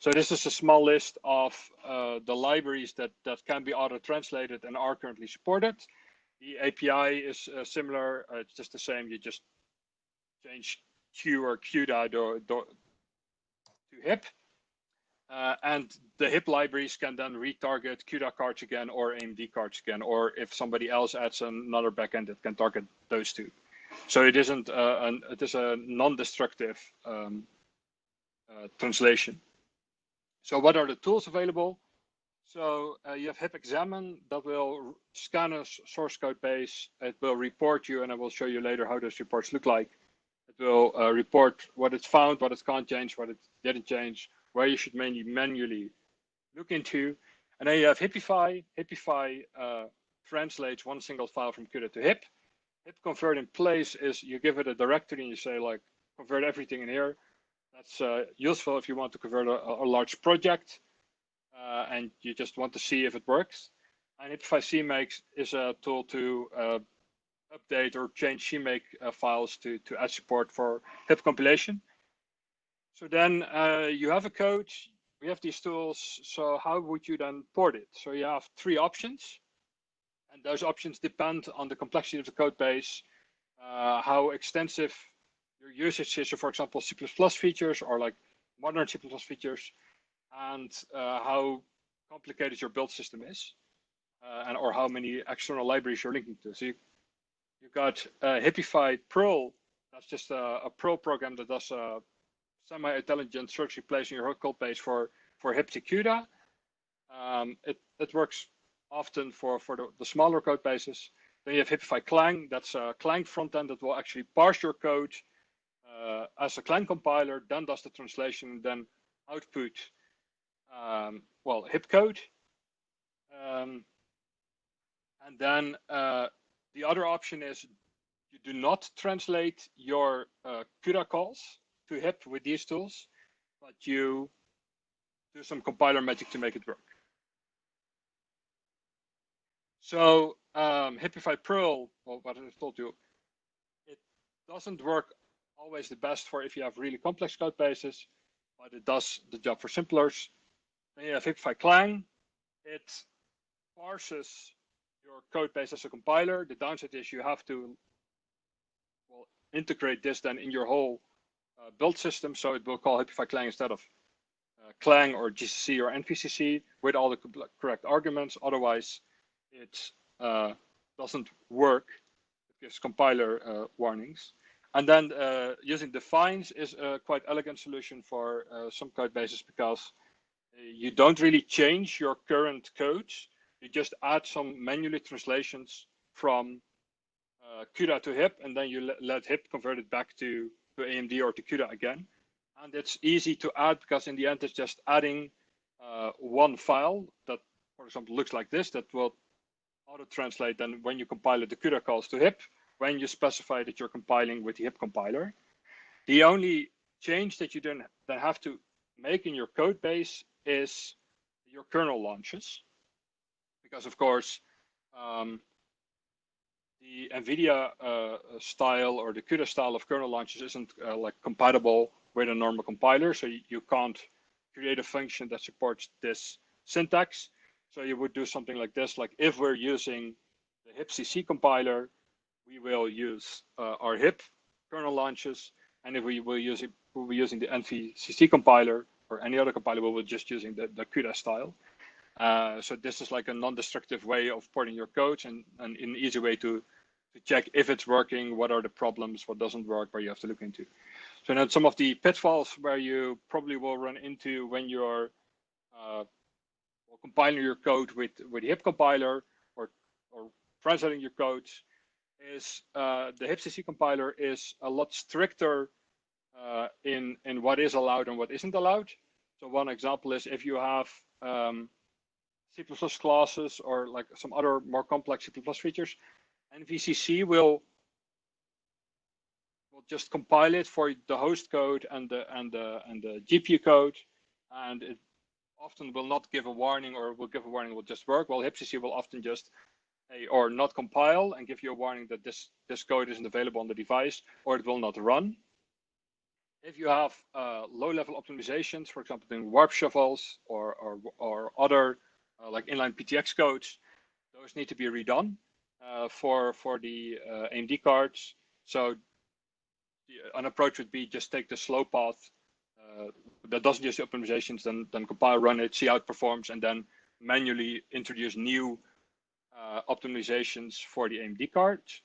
[SPEAKER 4] So this is a small list of uh, the libraries that, that can be auto-translated and are currently supported. The API is uh, similar, uh, it's just the same, you just change Q or CUDA to, HIP. Uh, and the HIP libraries can then retarget CUDA cards again or AMD cards again, or if somebody else adds another backend, it can target those two. So it isn't uh, an, it is a non-destructive um, uh, translation. So what are the tools available? So uh, you have HIP examine that will scan a source code base. It will report you, and I will show you later how those reports look like. It will uh, report what it's found, what it can't change, what it didn't change, where you should mainly manually look into. And then you have Hipify. Hipify uh, translates one single file from CUDA to HIP. HIP convert in place is you give it a directory and you say like convert everything in here. That's uh, useful if you want to convert a, a large project uh, and you just want to see if it works. And Hipify CMake is a tool to uh, update or change CMake uh, files to, to add support for HIP compilation. So then uh, you have a code, we have these tools. So how would you then port it? So you have three options. And those options depend on the complexity of the code base, uh, how extensive your usage is. So for example, C++ features or like modern C++ features, and uh, how complicated your build system is, uh, and or how many external libraries you're linking to. So you, you got uh, Hipify Perl. That's just a, a Perl program that does a semi-intelligent search replacing your code base for for HipCUDA. Um, it it works often for for the, the smaller code bases. Then you have Hipify Clang. That's a Clang frontend that will actually parse your code uh, as a Clang compiler, then does the translation, then output um, well, HIP code. Um, and then uh, the other option is you do not translate your uh, CUDA calls to HIP with these tools, but you do some compiler magic to make it work. So um, Hipify Perl, well, what I told you, it doesn't work always the best for if you have really complex code bases, but it does the job for simplers. Then you have Hipify Clang. It parses your code base as a compiler. The downside is you have to well integrate this then in your whole uh, build system. So it will call Hipify Clang instead of uh, Clang or GCC or NVCC with all the correct arguments. Otherwise, it uh, doesn't work. It gives compiler uh, warnings. And then uh, using defines is a quite elegant solution for uh, some code bases because you don't really change your current code. You just add some manually translations from uh, CUDA to HIP, and then you let, let HIP convert it back to, to AMD or to CUDA again. And it's easy to add because in the end, it's just adding uh, one file that, for example, looks like this that will auto-translate then when you compile it, the CUDA calls to HIP, when you specify that you're compiling with the HIP compiler. The only change that you then, then have to make in your code base is your kernel launches, because of course, um, the NVIDIA uh, style or the CUDA style of kernel launches isn't uh, like compatible with a normal compiler, so you, you can't create a function that supports this syntax. So you would do something like this, like if we're using the HipCC compiler, we will use uh, our HIP kernel launches, and if we will use it, we'll be using the NVCC compiler, or any other compiler we will just using the, the CUDA style. Uh, so this is like a non-destructive way of porting your code and, and an easy way to, to check if it's working, what are the problems, what doesn't work, where you have to look into. So now some of the pitfalls where you probably will run into when you're uh, compiling your code with, with the HIP compiler or, or translating your code is uh, the HipCC compiler is a lot stricter uh, in in what is allowed and what isn't allowed. So one example is if you have um, C++ classes or like some other more complex C++ features, NVCC will will just compile it for the host code and the and the and the GPU code, and it often will not give a warning or will give a warning will just work. Well, HipCC will often just or not compile and give you a warning that this this code isn't available on the device or it will not run. If you have uh, low-level optimizations, for example, doing warp shuffles or or, or other uh, like inline PTX codes, those need to be redone uh, for for the uh, AMD cards. So the, an approach would be just take the slow path that doesn't use the optimizations, then then compile, run it, see how it performs, and then manually introduce new uh, optimizations for the AMD cards.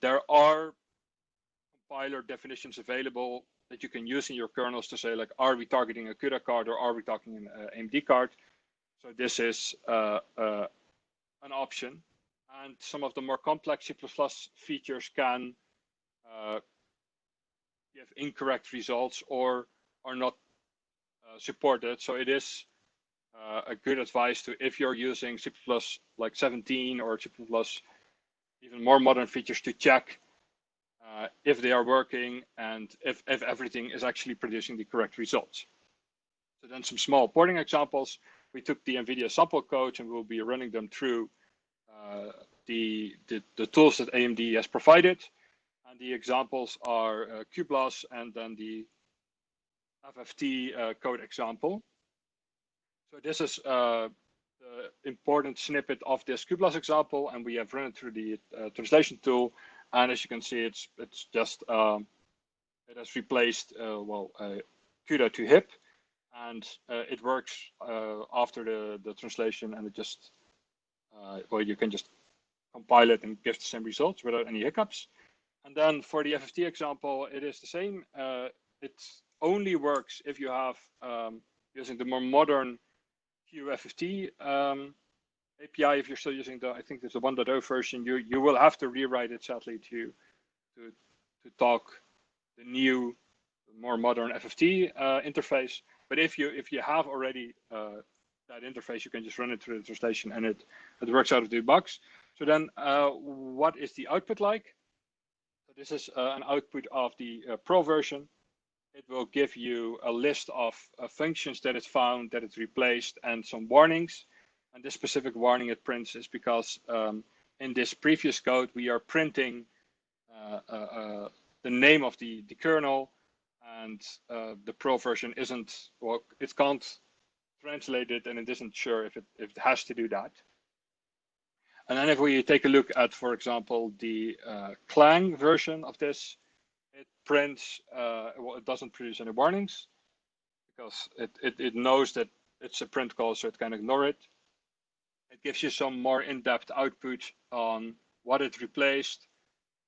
[SPEAKER 4] there are compiler definitions available that you can use in your kernels to say like, are we targeting a CUDA card or are we targeting an uh, AMD card? So this is uh, uh, an option. And some of the more complex C++ features can uh, give incorrect results or are not uh, supported. So it is uh, a good advice to if you're using C++ like 17 or C++ even more modern features to check uh, if they are working and if, if everything is actually producing the correct results. So then some small porting examples. We took the NVIDIA sample code and we'll be running them through uh, the, the, the, tools that AMD has provided. And the examples are uh, and then the FFT uh, code example. So this is uh, the important snippet of this cuBLAS example, and we have run it through the uh, translation tool. And as you can see, it's it's just um, it has replaced uh, well CUDA to HIP, and it works after the the translation, and it just well you can just compile it and give the same results without any hiccups. And then for the FFT example, it is the same. Uh, it only works if you have um, using the more modern cuFFT um, API. If you're still using the, I think there's a 1.0 version, you you will have to rewrite it sadly to to to talk the new, more modern FFT uh, interface. But if you if you have already uh, that interface, you can just run it through the translation and it it works out of the box. So then, uh, what is the output like? This is uh, an output of the uh, Perl version it will give you a list of uh, functions that it found, that it replaced, and some warnings. And this specific warning it prints is because um, in this previous code, we are printing the name of the, the kernel, and uh, the Perl version isn't, well, it can't translate it, and it isn't sure if it, if it has to do that. And then if we take a look at, for example, the uh, Clang version of this, it prints, uh, well, it doesn't produce any warnings because it, it, it knows that it's a print call, so it can ignore it. It gives you some more in-depth output on what it replaced,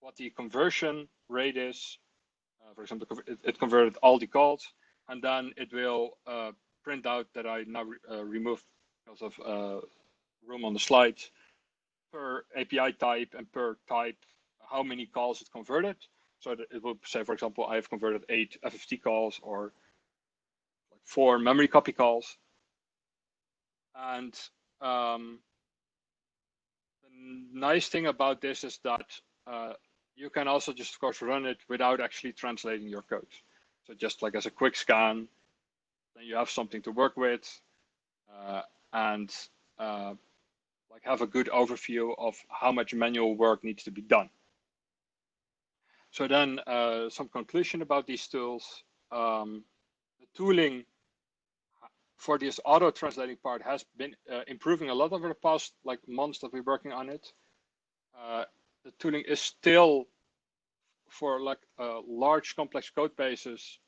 [SPEAKER 4] what the conversion rate is. Uh, for example, it, it, converted all the calls, and then it will uh, print out that I now re uh, removed because of uh, room on the slide per API type and per type how many calls it converted. So that it will say, for example, I have converted eight FFT calls or like four memory copy calls. And um, the nice thing about this is that uh, you can also just, of course, run it without actually translating your code. So just like as a quick scan, then you have something to work with uh, and uh, like have a good overview of how much manual work needs to be done. So then uh, some conclusion about these tools. Um, the tooling for this auto translating part has been uh, improving a lot over the past like months that we're working on it. Uh, the tooling is still for like uh, large complex code bases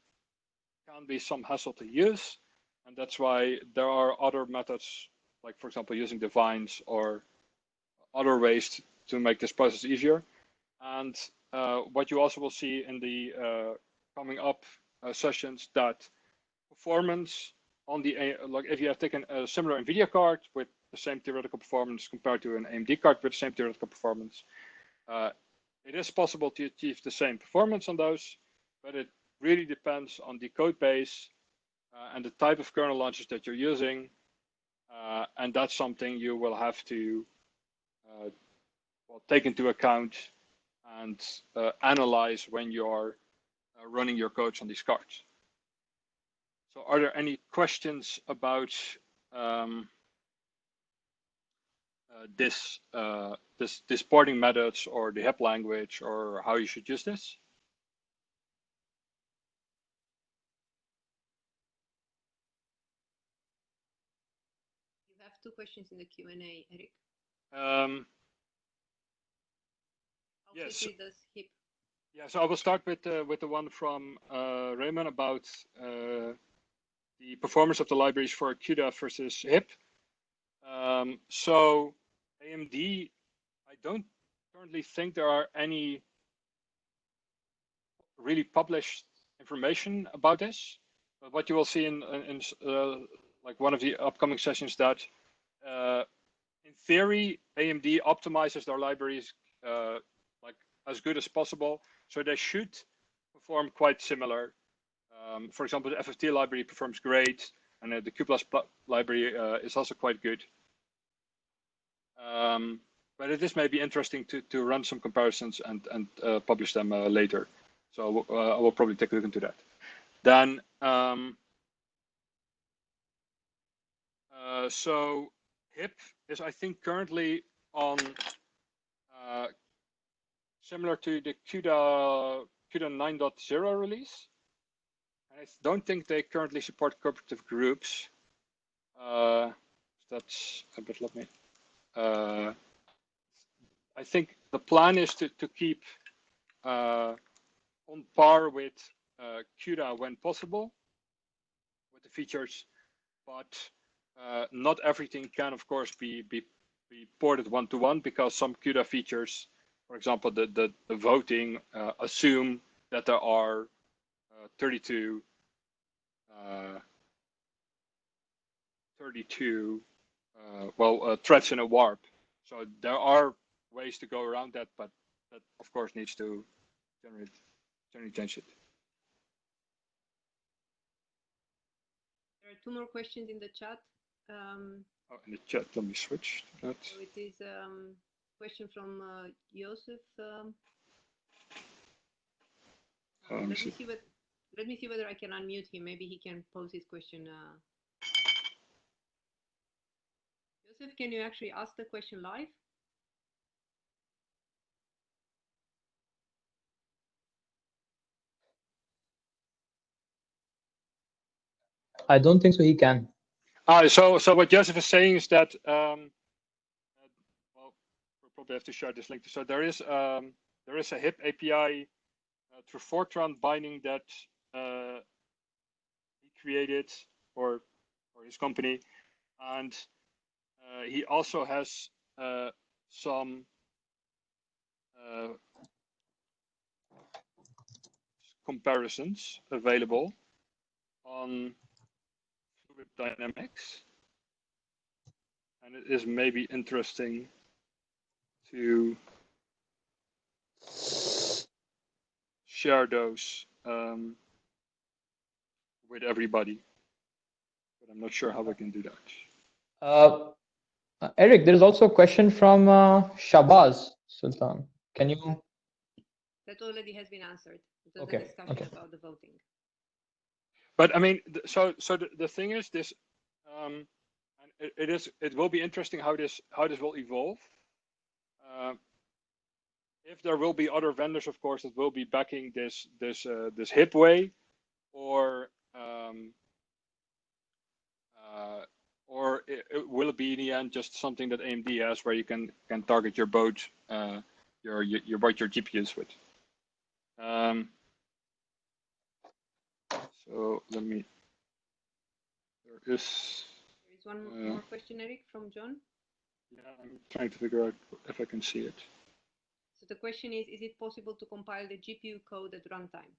[SPEAKER 4] can be some hassle to use. And that's why there are other methods, like for example, using defines or other ways to make this process easier. And uh, what you also will see in the uh, coming up uh, sessions that performance on the like if you have taken a similar NVIDIA card with the same theoretical performance compared to an AMD card with the same theoretical performance, uh, it is possible to achieve the same performance on those, but it really depends on the code base uh, and the type of kernel launches that you're using, uh, and that's something you will have to well, take into account and uh, analyze when you're uh, running your codes on these cards. So are there any questions about um, uh, this, uh, this, this porting methods or the HIP language or how you should use this?
[SPEAKER 2] Two questions in the Q&A, Eric.
[SPEAKER 4] Um, yes. Yeah, so I will start with uh, with the one from uh, Raymond about uh, the performance of the libraries for CUDA versus HIP. Um, so AMD, I don't currently think there are any really published information about this. But what you will see in, in, uh, like one of the upcoming sessions that uh, in theory, AMD optimizes their libraries uh, like as good as possible. So they should perform quite similar. Um, for example, the FFT library performs great, and uh, the Q++ library uh, is also quite good. Um, but it is maybe interesting to, to run some comparisons and, and uh, publish them uh, later. So I will probably take a look into that. Then, um, so HIP is, I think, currently on uh, similar to the CUDA, CUDA 9.0 release. I don't think they currently support cooperative groups. Uh, that's a bit, let me. Uh, I think the plan is to, to keep uh, on par with uh, CUDA when possible with the features, but uh, not everything can, of course, be, be, be ported one-to-one -one because some CUDA features, for example, the, the, the voting uh, assume that there are uh, 32 uh, 32 uh, well threads in a warp. So there are ways to go around that, but that of course needs to generate generate change it.
[SPEAKER 2] There are two more questions in the chat. Um,
[SPEAKER 4] oh, in the chat, let me switch to that.
[SPEAKER 2] So it is a um, question from uh, Joseph. Um,
[SPEAKER 4] Oh,
[SPEAKER 2] let me
[SPEAKER 4] see.
[SPEAKER 2] see what. Let me see whether I can unmute him. Maybe he can pose his question. Uh... Joseph, can you actually ask the question live?
[SPEAKER 1] I don't think so. He can.
[SPEAKER 4] Ah, so so what Joseph is saying is that um, uh, well, we'll probably have to share this link. So there is um, there is a HIP API uh, through Fortran binding that uh, he created or or his company, and uh, he also has uh, some uh, comparisons available on Fluid Dynamics, and it is maybe interesting to share those um, with everybody. But I'm not sure how I can do that.
[SPEAKER 1] Uh, uh, Eric, there is also a question from uh, Shabazz Sultan. Can you?
[SPEAKER 2] That already has been answered. It was
[SPEAKER 1] Okay,
[SPEAKER 2] a discussion
[SPEAKER 1] okay.
[SPEAKER 2] about the voting.
[SPEAKER 4] But I mean, so so the, the thing is this, um, it, it is it will be interesting how this how this will evolve. Uh, if there will be other vendors, of course, that will be backing this this uh, this hip way, or um, uh, or it, it will it be in the end just something that AMD has where you can can target your boat, uh, your your your boat your GPUs with. Um, so let me. There is.
[SPEAKER 2] There is one more,
[SPEAKER 4] Uh,
[SPEAKER 2] more question, Eric, from John.
[SPEAKER 4] Yeah, I'm trying to figure out if I can see it.
[SPEAKER 2] So the question is, is it possible to compile the GPU code at runtime?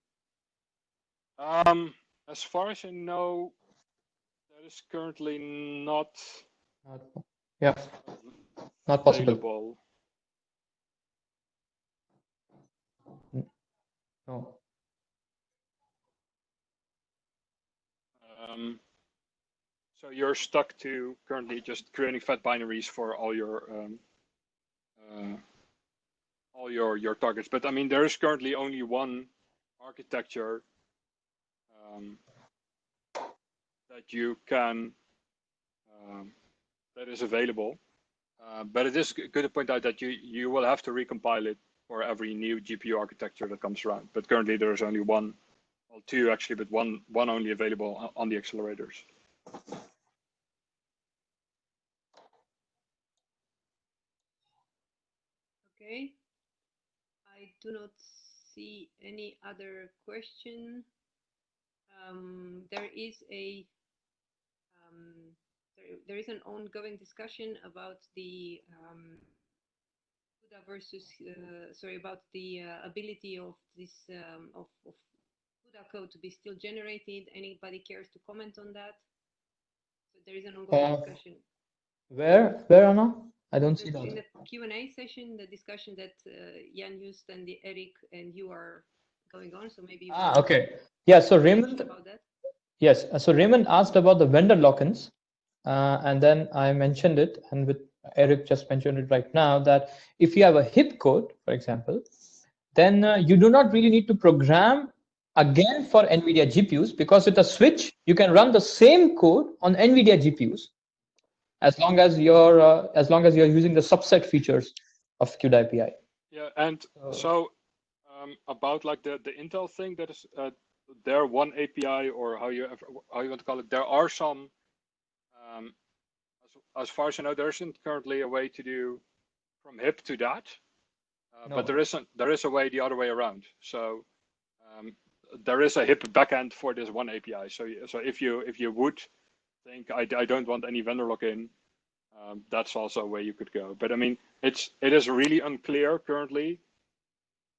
[SPEAKER 4] Um, as far as I know, that is currently not
[SPEAKER 1] Not, yeah, not possible.
[SPEAKER 4] available.
[SPEAKER 1] No.
[SPEAKER 4] Um, so you're stuck to currently just creating fat binaries for all your um, uh, all your your targets. But I mean, there is currently only one architecture um, that you can um, that is available. Uh, but it is good to point out that you you will have to recompile it for every new GPU architecture that comes around. But currently there is only one, well, two actually, but one one only available on the accelerators.
[SPEAKER 2] Okay. I do not see any other question. Um, there is a um, there, there is an ongoing discussion about the um, versus uh, sorry about the uh, ability of this um, of, of CUDA code to be still generated. Anybody cares to comment on that? So there is an ongoing
[SPEAKER 1] Uh,
[SPEAKER 2] discussion.
[SPEAKER 1] Where, where Anna? I don't see
[SPEAKER 2] that. In the Q&A session, the discussion that uh, Jan Just and the Eric and you are going on, so maybe you
[SPEAKER 1] Ah, okay. Yeah, so Raymond,
[SPEAKER 2] about that.
[SPEAKER 1] yes, uh, so Raymond asked about the vendor lock-ins, uh, and then I mentioned it, and with Eric just mentioned it right now, that if you have a HIP code, for example, then uh, you do not really need to program again for NVIDIA GPUs because with a switch, you can run the same code on NVIDIA GPUs as long as you're uh, as long as you're using the subset features of CUDA API.
[SPEAKER 4] Yeah, and
[SPEAKER 1] So-
[SPEAKER 4] so um, about like the the Intel thing that is uh, their oneAPI or how you have, how you want to call it, there are some. Um, as, as far as I know, there isn't currently a way to do from HIP to that, uh,
[SPEAKER 1] No.
[SPEAKER 4] but there isn't there is a way the other way around. So um, there is a HIP backend for this oneAPI. So so if you if you would think I, I don't want any vendor lock-in, um, that's also way you could go. But I mean, it's it is really unclear currently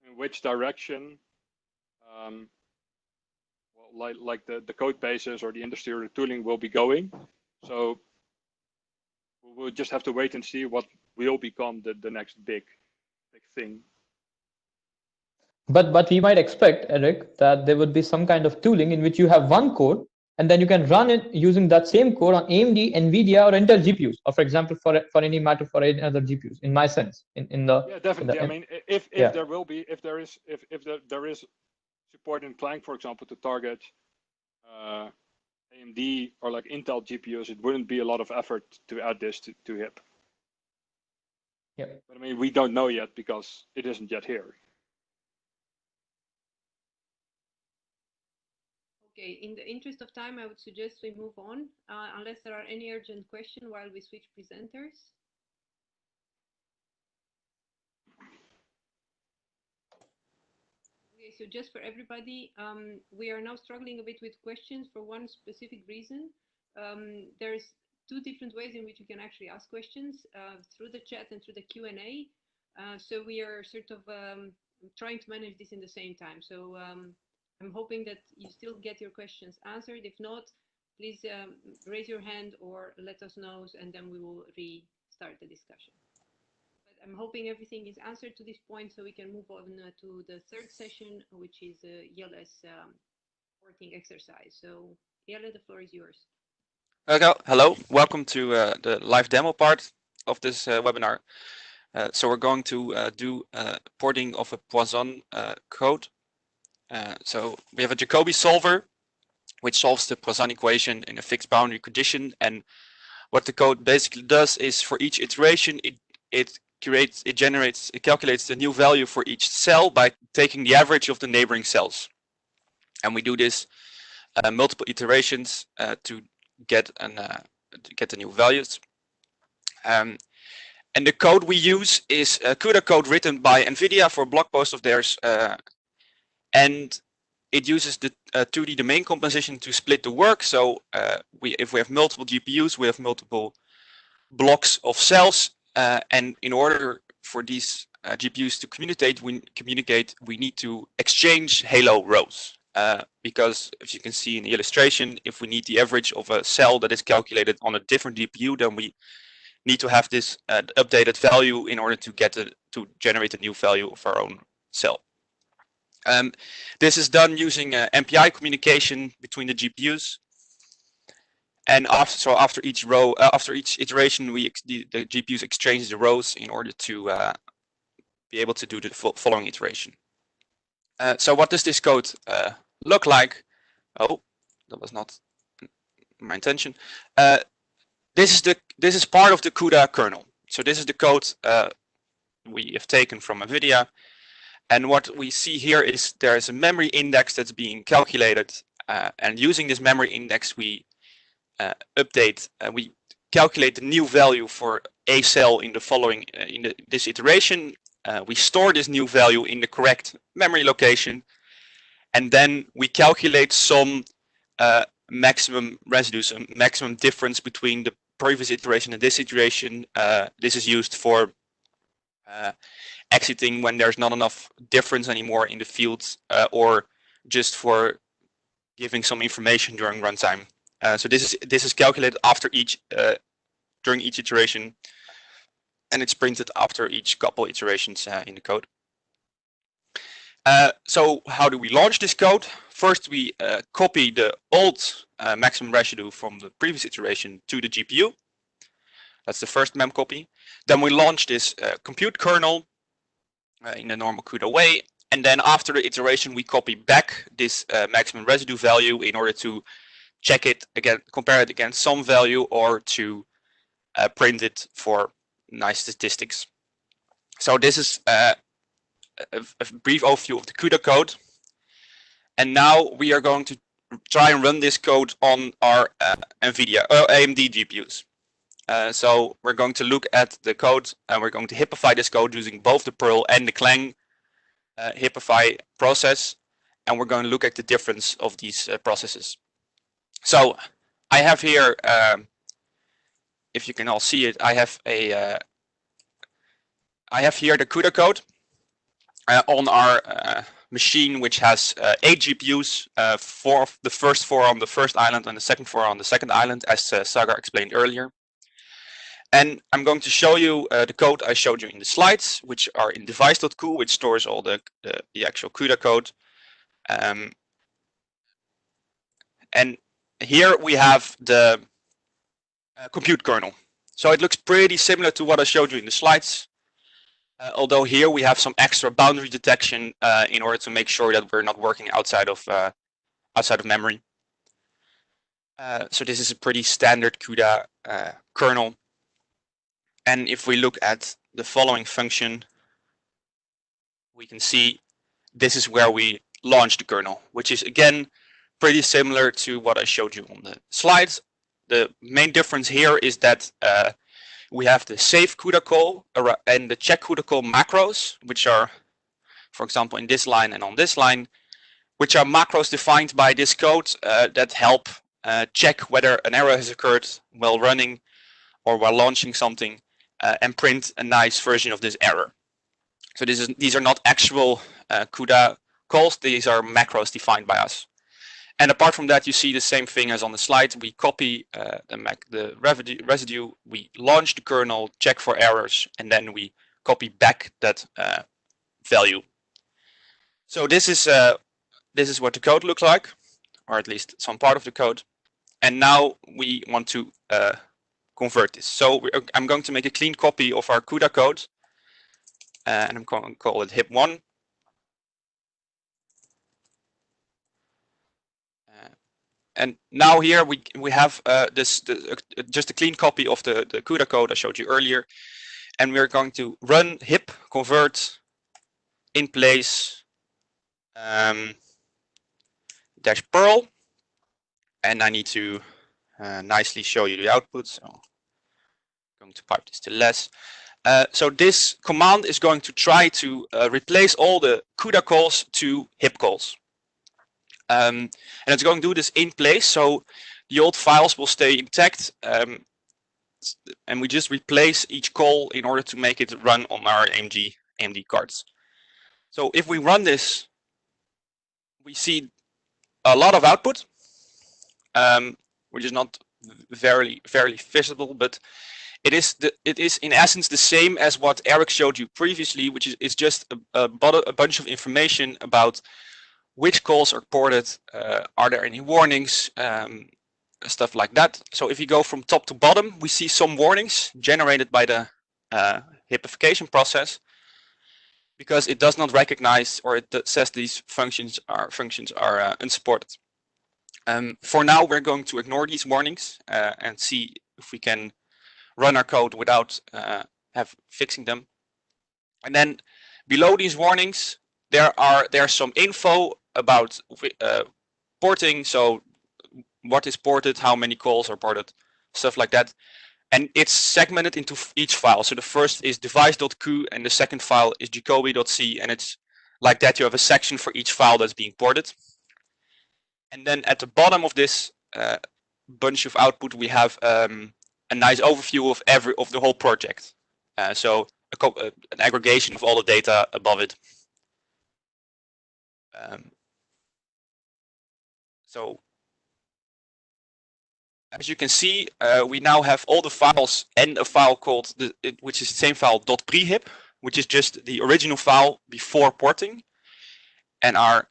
[SPEAKER 4] in which direction, um, well, like like the the code bases or the industry or the tooling will be going. So we'll just have to wait and see what will become the the next big big thing.
[SPEAKER 1] But but we might expect, Eric, that there would be some kind of tooling in which you have one code and then you can run it using that same code on AMD, NVIDIA, or Intel GPUs, or for example, for for any matter for any other GPUs. In my sense, in in the
[SPEAKER 4] Yeah, definitely. I mean, if if
[SPEAKER 1] yeah.
[SPEAKER 4] there will be, if there is, if if there, there is support in Clang, for example, to target uh, AMD or like Intel GPUs, it wouldn't be a lot of effort to add this to, to HIP.
[SPEAKER 1] Yeah.
[SPEAKER 4] But I mean, we don't know yet because it isn't yet here.
[SPEAKER 2] Okay, in the interest of time, I would suggest we move on, uh, unless there are any urgent questions while we switch presenters. Okay, so just for everybody, um, we are now struggling a bit with questions for one specific reason. Um, there's two different ways in which you can actually ask questions uh, through the chat and through the Q&A. Uh, so we are sort of um, trying to manage this in the same time. So um, I'm hoping that you still get your questions answered. If not, please um, raise your hand or let us know, and then we will restart the discussion. But I'm hoping everything is answered to this point, so we can move on uh, to the third session, which is uh, Jelle's um, exercise. So Jelle, the floor is yours.
[SPEAKER 5] Okay, hello, welcome to uh, the live demo part of this uh, webinar. Uh, so we're going to uh, do porting of a Poisson code. Uh, so we have a Jacobi solver, which solves the Poisson equation in a fixed boundary condition. And what the code basically does is for each iteration, it it creates, it generates, it calculates the new value for each cell by taking the average of the neighboring cells. And we do this uh, multiple iterations uh, to get an uh, to get the new values. Um, and the code we use is uh, CUDA code written by NVIDIA for a blog post of theirs. And it uses the uh, 2D domain composition to split the work. So uh, we, if we have multiple GPUs, we have multiple blocks of cells. Uh, and in order for these uh, GPUs to communicate, we communicate, we need to exchange Halo rows. Uh, because as you can see in the illustration, if we need the average of a cell that is calculated on a different GPU, then we need to have this uh, updated value in order to get a, to generate a new value of our own cell. Um, this is done using uh, MPI communication between the GPUs. And after, so after each row, uh, after each iteration, we the, the, GPUs exchange the rows in order to uh, be able to do the following iteration. Uh, so what does this code uh, look like? Oh, that was not my intention. Uh, this is the this is part of the CUDA kernel. So this is the code we have taken from NVIDIA. And what we see here is there is a memory index that's being calculated. Uh, and using this memory index, we uh, update, we calculate the new value for a cell in the following, in the, this iteration. we store this new value in the correct memory location. And then we calculate some maximum residues, a maximum difference between the previous iteration and this iteration. Uh, this is used for uh, exiting when there's not enough difference anymore in the fields uh, or just for giving some information during runtime. Uh, so this is this is calculated after each uh, during each iteration, and it's printed after each couple iterations uh, in the code. Uh, so how do we launch this code? First, we uh, copy the old uh, maximum residue from the previous iteration to the GPU. That's the first mem copy. Then we launch this compute kernel in the normal CUDA way, and then after the iteration, we copy back this maximum residue value in order to check it again, compare it against some value or to uh, print it for nice statistics. So this is uh, a, a, brief overview of the CUDA code. And now we are going to try and run this code on our uh, NVIDIA uh, AMD GPUs. Uh, so we're going to look at the code and we're going to hipify this code using both the Perl and the Clang uh, hipify process. And we're going to look at the difference of these processes. So I have here, um, if you can all see it, I have a, uh, I have here the CUDA code uh, on our uh, machine, which has uh, eight GPUs, uh, four the first four on the first island and the second four on the second island, as uh, Sagar explained earlier. And I'm going to show you the code I showed you in the slides, which are in device.cu, which stores all the, the, the actual CUDA code. Um, and here we have the uh, compute kernel. So it looks pretty similar to what I showed you in the slides. Uh, although here we have some extra boundary detection uh, in order to make sure that we're not working outside of uh, outside of memory. Uh, so this is a pretty standard CUDA uh, kernel. And if we look at the following function, we can see this is where we launch the kernel, which is again pretty similar to what I showed you on the slides. The main difference here is that uh, we have the safe CUDA call and the check CUDA call macros, which are, for example, in this line and on this line, which are macros defined by this code uh, that help uh, check whether an error has occurred while running or while launching something uh, and print a nice version of this error. So this is, these are not actual uh, CUDA calls, these are macros defined by us. And apart from that, you see the same thing as on the slide. We copy uh, the, Mac, the residue, we launch the kernel, check for errors, and then we copy back that uh, value. So this is uh, this is what the code looks like, or at least some part of the code. And now we want to uh, convert this. So I'm going to make a clean copy of our CUDA code, uh, and I'm going to call it HIP1. And now here we we have uh, this the, uh, just a clean copy of the, the CUDA code I showed you earlier. And we're going to run hip convert in place um, dash Perl. And I need to uh, nicely show you the output. So going to pipe this to less. Uh, so this command is going to try to uh, replace all the CUDA calls to hip calls. Um, and it's going to do this in place. So the old files will stay intact. Um, and we just replace each call in order to make it run on our AMD, AMD cards. So if we run this, we see a lot of output, um, which is not very, very visible, but it is the, it is in essence the same as what Eric showed you previously, which is, is just a, a, a bunch of information about which calls are ported, uh, are there any warnings, um, stuff like that. So if you go from top to bottom, we see some warnings generated by the uh, hippification process because it does not recognize or it says these functions are functions are uh, unsupported. Um, for now, we're going to ignore these warnings uh, and see if we can run our code without uh, have fixing them. And then below these warnings, there are there's some info about uh, porting. So what is ported, how many calls are ported, stuff like that. And it's segmented into each file. So the first is device.cu and the second file is jacobi.c. And it's like that. You have a section for each file that's being ported. And then at the bottom of this uh, bunch of output, we have um, a nice overview of every of the whole project. Uh, so a, uh, an aggregation of all the data above it. Um, So as you can see, uh, we now have all the files and a file called, the, which is the same file .prehip, which is just the original file before porting. And our,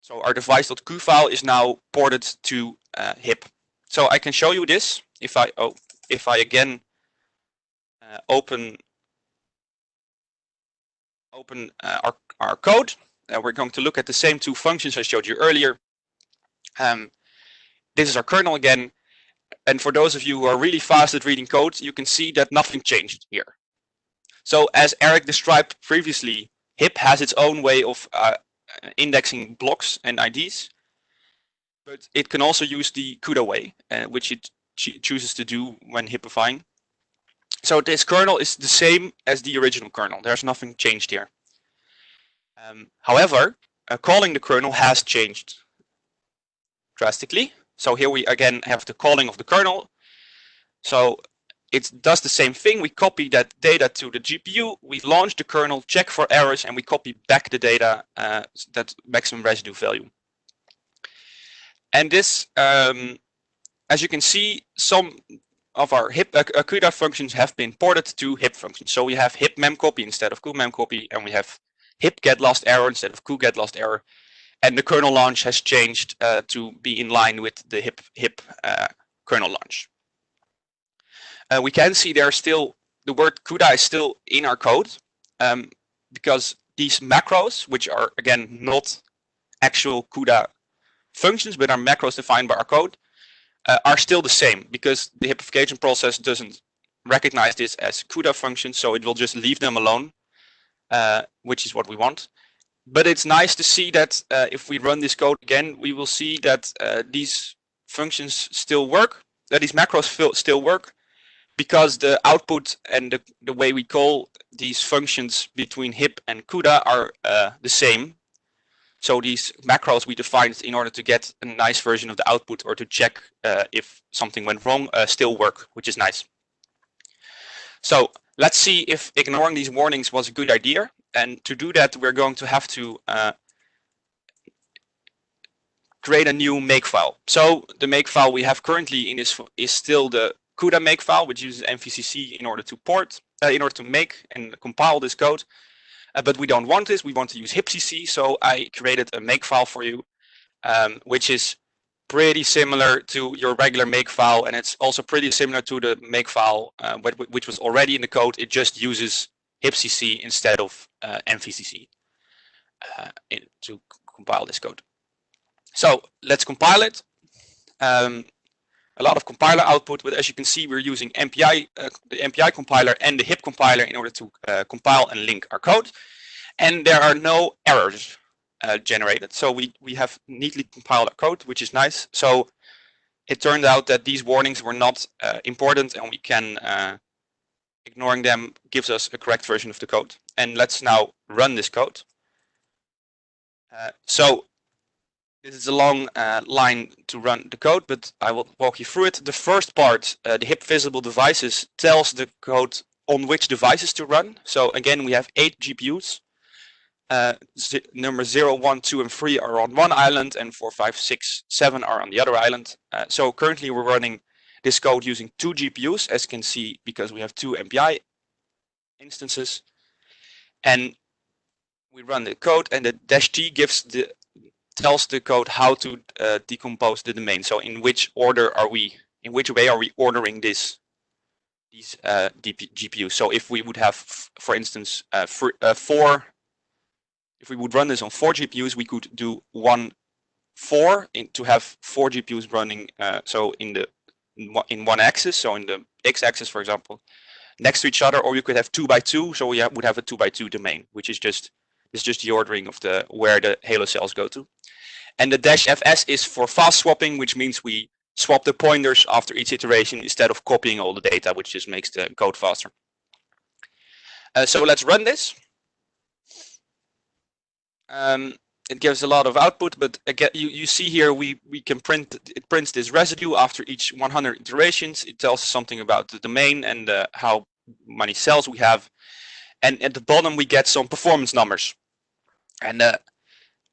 [SPEAKER 5] so our device.cu file is now ported to uh, HIP. So I can show you this if I, oh, if I again uh, open open uh, our, our code. Uh, we're going to look at the same two functions I showed you earlier. Um, this is our kernel again. And for those of you who are really fast at reading code, you can see that nothing changed here. So as Eric described previously, HIP has its own way of uh, indexing blocks and IDs, but it can also use the CUDA way, uh, which it chooses to do when HIPifying. So this kernel is the same as the original kernel. There's nothing changed here. Um, however, uh, calling the kernel has changed drastically. So here we again have the calling of the kernel. So it does the same thing. We copy that data to the GPU, we launch the kernel, check for errors, and we copy back the data, uh, that maximum residue value. And this, um, as you can see, some of our HIP CUDA functions have been ported to HIP functions. So we have HIP memcopy instead of memcopy, and we have HIP get last error instead of get last error. And the kernel launch has changed uh, to be in line with the HIP HIP uh, kernel launch. Uh, we can see there still the word CUDA is still in our code um, because these macros, which are again not actual CUDA functions, but are macros defined by our code, uh, are still the same because the HIPification process doesn't recognize this as CUDA functions, so it will just leave them alone, uh, which is what we want. But it's nice to see that uh, if we run this code again, we will see that uh, these functions still work, that these macros still work, because the output and the, the way we call these functions between HIP and CUDA are uh, the same. So these macros we defined in order to get a nice version of the output or to check uh, if something went wrong uh, still work, which is nice. So let's see if ignoring these warnings was a good idea. And to do that, we're going to have to uh, create a new makefile. So the makefile we have currently in this is still the CUDA makefile, which uses NVCC in order to port, uh, in order to make and compile this code. Uh, but we don't want this. We want to use HipCC. So I created a makefile for you, um, which is pretty similar to your regular makefile. And it's also pretty similar to the makefile, uh, which was already in the code. It just uses HipCC instead of uh, NVCC uh, in, to compile this code. So let's compile it. Um, a lot of compiler output, but as you can see, we're using MPI, uh, the MPI compiler and the HIP compiler in order to uh, compile and link our code. And there are no errors uh, generated. So we, we have neatly compiled our code, which is nice. So it turned out that these warnings were not uh, important and we can, uh, ignoring them gives us a correct version of the code. And let's now run this code. Uh, so this is a long uh, line to run the code, but I will walk you through it. The first part, uh, the HIP visible devices, tells the code on which devices to run. So again, we have eight GPUs. Uh, number 0, 1, 2, and 3 are on one island, and 4, 5, 6, 7 are on the other island. Uh, so currently we're running this code using two GPUs, as you can see, because we have two MPI instances. And we run the code, and the dash T gives the tells the code how to uh, decompose the domain. So in which order are we, in which way are we ordering this, these uh, GPUs? So if we would have, for instance, uh, for, uh, four, if we would run this on four GPUs, we could do one four in, to have four GPUs running. Uh, so in the in one axis, so in the x-axis, for example, next to each other, or you could have two by two. So we would have a two by two domain, which is just is just the ordering of the where the Halo cells go to. And the dash fs is for fast swapping, which means we swap the pointers after each iteration instead of copying all the data, which just makes the code faster. Uh, so let's run this. Um, it gives a lot of output, but again, you, you see here we, we can print, it prints this residue after each 100 iterations. It tells us something about the domain and uh, how many cells we have. And at the bottom, we get some performance numbers. And uh,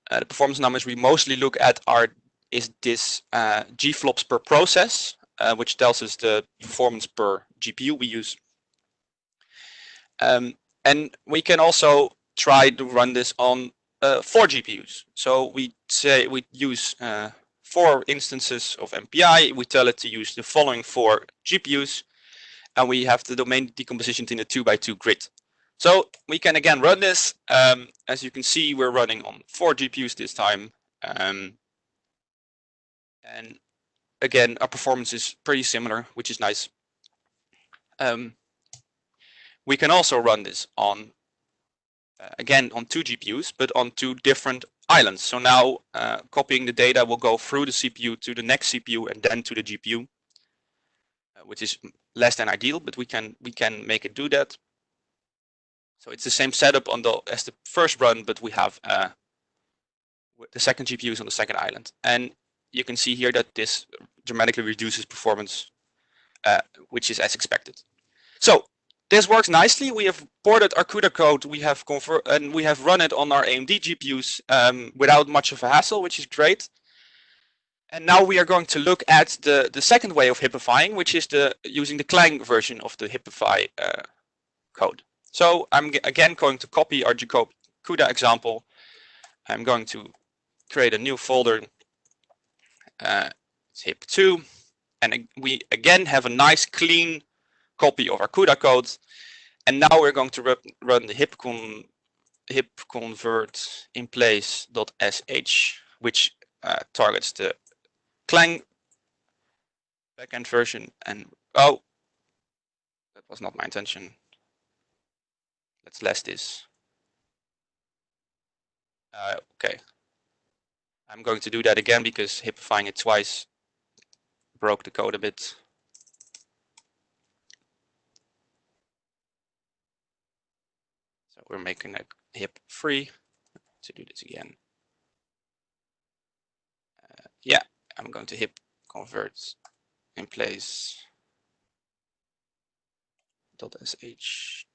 [SPEAKER 5] uh, the performance numbers we mostly look at are is this uh, GFLOPS per process, which tells us the performance per GPU we use. Um, and we can also try to run this on uh, four GPUs. So we say we use uh, four instances of MPI. We tell it to use the following four GPUs, and we have the domain decomposition in a two by two grid. So we can again run this. Um, as you can see, we're running on four GPUs this time. Um, and again, our performance is pretty similar, which is nice. Um, we can also run this on, uh, again, on two GPUs, but on two different islands. So now uh, copying the data will go through the CPU to the next CPU and then to the GPU, uh, which is less than ideal, but we can we can make it do that. So it's the same setup on the as the first run, but we have uh, the second GPU is on the second island. And you can see here that this dramatically reduces performance, uh, which is as expected. So this works nicely. We have ported our CUDA code. We have convert and we have run it on our AMD GPUs um, without much of a hassle, which is great. And now we are going to look at the the second way of hipifying, which is the using the Clang version of the hipify uh, code. So I'm again going to copy our CUDA example. I'm going to create a new folder uh, hip2 and we again have a nice clean copy of our CUDA code. And now we're going to run the hip convert in place.sh which uh, targets the Clang backend version. And oh that was not my intention let's less this uh, okay. I'm going to do that again because hipifying it twice. Broke the code a bit. So we're making a hip free. To do this again. Uh, yeah, I'm going to hip convert in place. Dot sh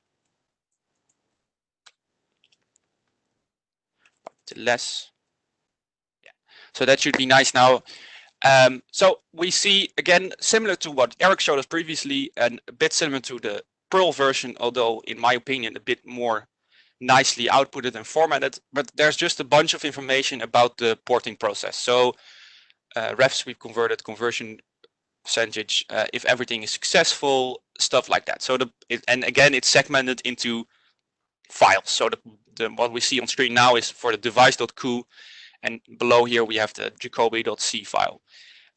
[SPEAKER 5] less so that should be nice now. Um, so we see, again, similar to what Eric showed us previously, and a bit similar to the Perl version, although in my opinion, a bit more nicely outputted and formatted, but there's just a bunch of information about the porting process. So uh, refs we've converted, conversion percentage, uh, if everything is successful, stuff like that. So the it, and again, it's segmented into files. So the, the what we see on screen now is for the device.cu and below here we have the jacobi.c file.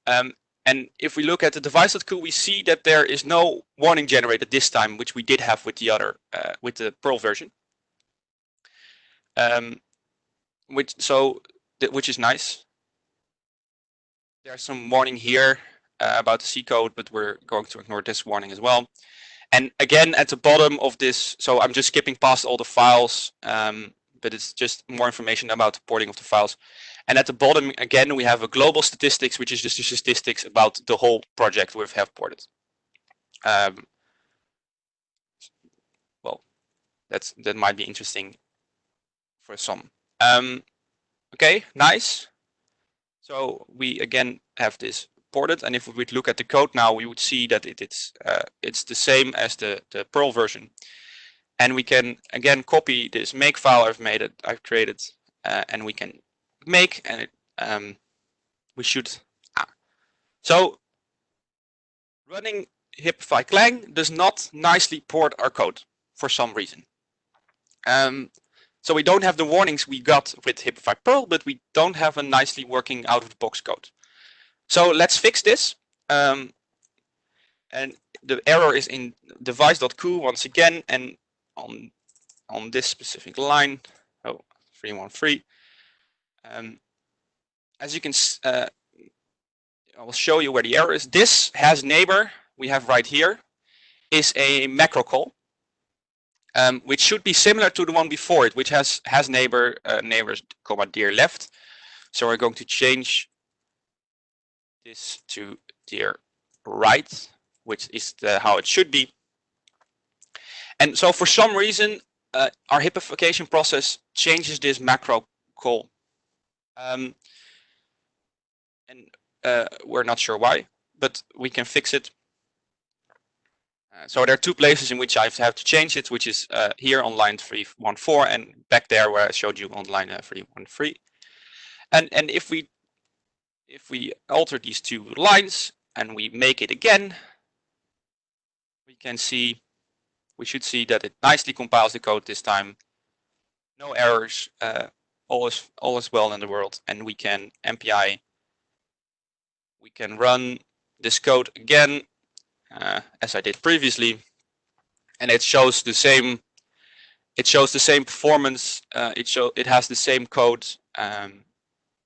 [SPEAKER 5] Um, and if we look at the device.cu, we see that there is no warning generated this time, which we did have with the other, uh, with the Perl version. Um, which so, which is nice. There's some warning here uh, about the C code, but we're going to ignore this warning as well. And again, at the bottom of this, so I'm just skipping past all the files. Um, but it's just more information about the porting of the files. And at the bottom, again, we have a global statistics, which is just the statistics about the whole project we have have ported. Um, well, that's that might be interesting for some. Um, okay, nice. So we again have this ported, and if we look at the code now, we would see that it, it's uh, it's the same as the the Perl version. And we can again copy this make file I've made it, I've created, uh, and we can make and it, um, we should. Ah. So running Hipify Clang does not nicely port our code for some reason. Um, so we don't have the warnings we got with Hipify Perl, but we don't have a nicely working out of the box code. So let's fix this. Um, and the error is in device.cu once again, and on on this specific line. Oh, 313. Um, as you can, uh, I will show you where the error is. This has neighbor we have right here is a macro call, um, which should be similar to the one before it, which has has neighbor uh, neighbors comma dir left. So we're going to change this to dir right, which is the, how it should be. And so for some reason, uh, our hipification process changes this macro call. Um, and uh, we're not sure why, but we can fix it. Uh, so there are two places in which I have to change it, which is uh, here on line 314 and back there where I showed you on line uh, 313. And, and if we if we alter these two lines and we make it again, we can see, we should see that it nicely compiles the code this time. No errors, uh, all is all is well in the world, and we can MPI. We can run this code again, uh, as I did previously, and it shows the same. It shows the same performance. Uh, it show it has the same code. Um,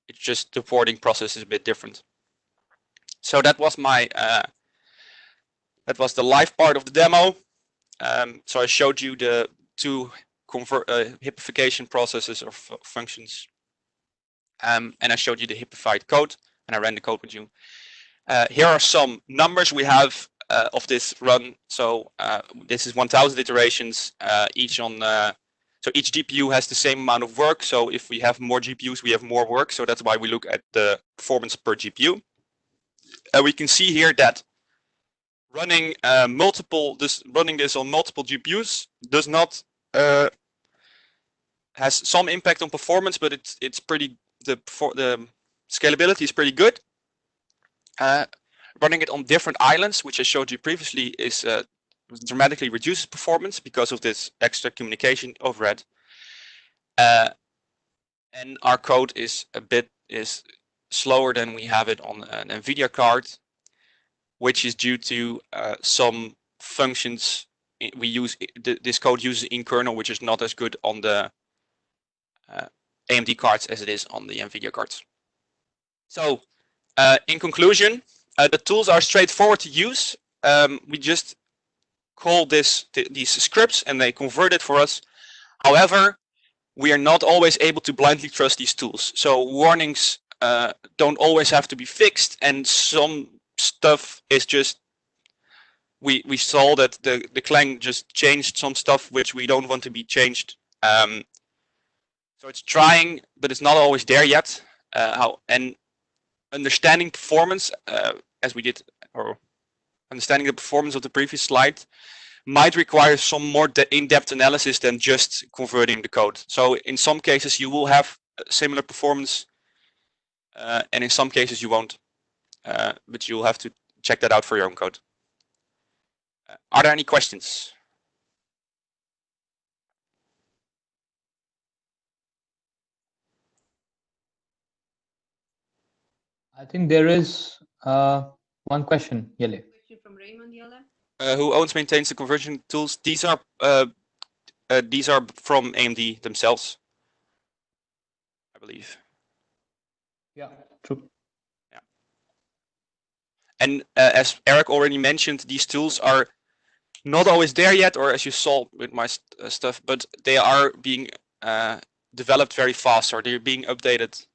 [SPEAKER 5] it's just the porting process is a bit different. So that was my uh, that was the live part of the demo. Um, so I showed you the two convert uh, processes or functions, um, and I showed you the hipified code, and I ran the code with you. Uh, here are some numbers we have uh, of this run. So uh, this is 1,000 iterations, uh, each on uh, so each GPU has the same amount of work. So if we have more GPUs, we have more work. So that's why we look at the performance per GPU. And we can see here that running uh, multiple this running this on multiple GPUs does not uh, has some impact on performance, but it's it's pretty the the scalability is pretty good. Uh, running it on different islands, which I showed you previously, is uh, dramatically reduces performance because of this extra communication overhead. Uh, and our code is a bit is slower than we have it on an NVIDIA card, which is due to uh, some functions we use. This code uses in kernel, which is not as good on the uh, AMD cards as it is on the NVIDIA cards. So, uh, in conclusion, uh, the tools are straightforward to use. Um, we just call this th these scripts and they convert it for us. However, we are not always able to blindly trust these tools. So warnings uh, don't always have to be fixed and some stuff is just we we saw that the the Clang just changed some stuff which we don't want to be changed. Um, so it's trying, but it's not always there yet. Uh, how and understanding performance, uh, as we did, or understanding the performance of the previous slide might require some more in-depth analysis than just converting the code. So in some cases you will have similar performance uh, and in some cases you won't, uh, but you'll have to check that out for your own code. Uh, are there any questions?
[SPEAKER 1] I think there is uh, one question, Yele
[SPEAKER 2] from Raymond Yala.
[SPEAKER 5] Uh, who owns maintains the conversion tools? These are uh, uh, these are from AMD themselves, I believe.
[SPEAKER 1] Yeah, true.
[SPEAKER 5] Yeah. And uh, as Eric already mentioned, these tools are not always there yet, or as you saw with my st uh, stuff, but they are being uh, developed very fast, or they're being updated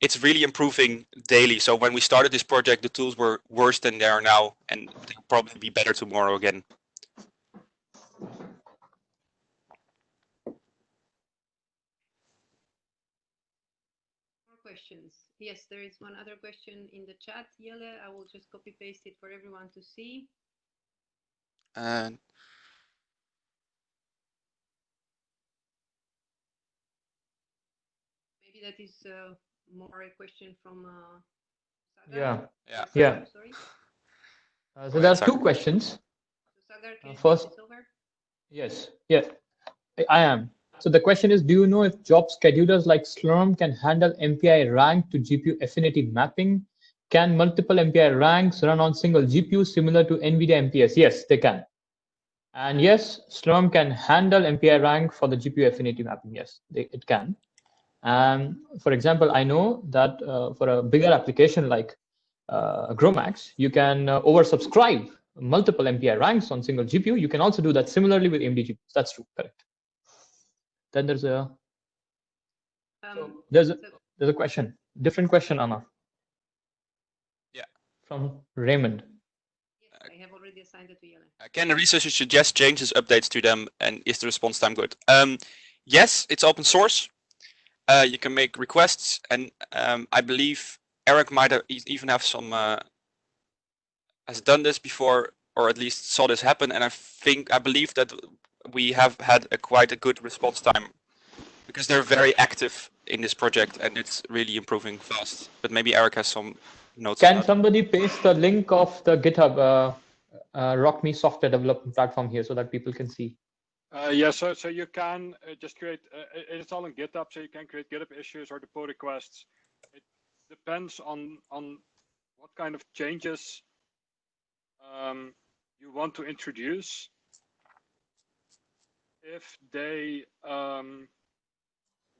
[SPEAKER 5] it's really improving daily. So when we started this project, the tools were worse than they are now, and they'll probably be better tomorrow again.
[SPEAKER 2] More questions. Yes, there is one other question in the chat, Yele. I will just copy paste it for everyone to see.
[SPEAKER 5] And
[SPEAKER 2] maybe that is uh, more a question from uh,
[SPEAKER 1] Yeah.
[SPEAKER 5] Yeah.
[SPEAKER 1] Yeah.
[SPEAKER 2] Sorry.
[SPEAKER 1] Uh, so there are two questions.
[SPEAKER 2] So Sagar,
[SPEAKER 1] Uh, first- yes. Yes. I- I am. So the question is, do you know if job schedulers like Slurm can handle MPI rank to GPU affinity mapping? Can multiple MPI ranks run on single GPU similar to NVIDIA MPS? Yes, they can. And yes, Slurm can handle MPI rank for the GPU affinity mapping. Yes, they, it can. And for example, I know that uh, for a bigger application like uh, GROMACS, you can uh, oversubscribe multiple MPI ranks on single GPU. You can also do that similarly with AMD GPUs. That's true, correct. Then there's a
[SPEAKER 2] Um,
[SPEAKER 1] there's a
[SPEAKER 2] so-
[SPEAKER 1] there's a question, different question, Anna.
[SPEAKER 5] Yeah.
[SPEAKER 1] From Raymond.
[SPEAKER 2] yes, I have already assigned it to Yele.
[SPEAKER 5] Uh, Can the researcher suggest changes, updates to them, and is the response time good? Um, yes, it's open source. Uh, you can make requests, and um, I believe Eric might have even have some uh, has done this before, or at least saw this happen. And I think I believe that we have had a quite a good response time because they're very active in this project and it's really improving fast. But maybe Eric has some notes.
[SPEAKER 1] Can somebody paste the link of the GitHub uh, uh, ROCm software development platform here so that people can see?
[SPEAKER 4] Uh, yeah, so so you can uh, just create. Uh, it- it's all in GitHub, so you can create GitHub issues or the pull requests. It depends on on what kind of changes um, you want to introduce. If they um,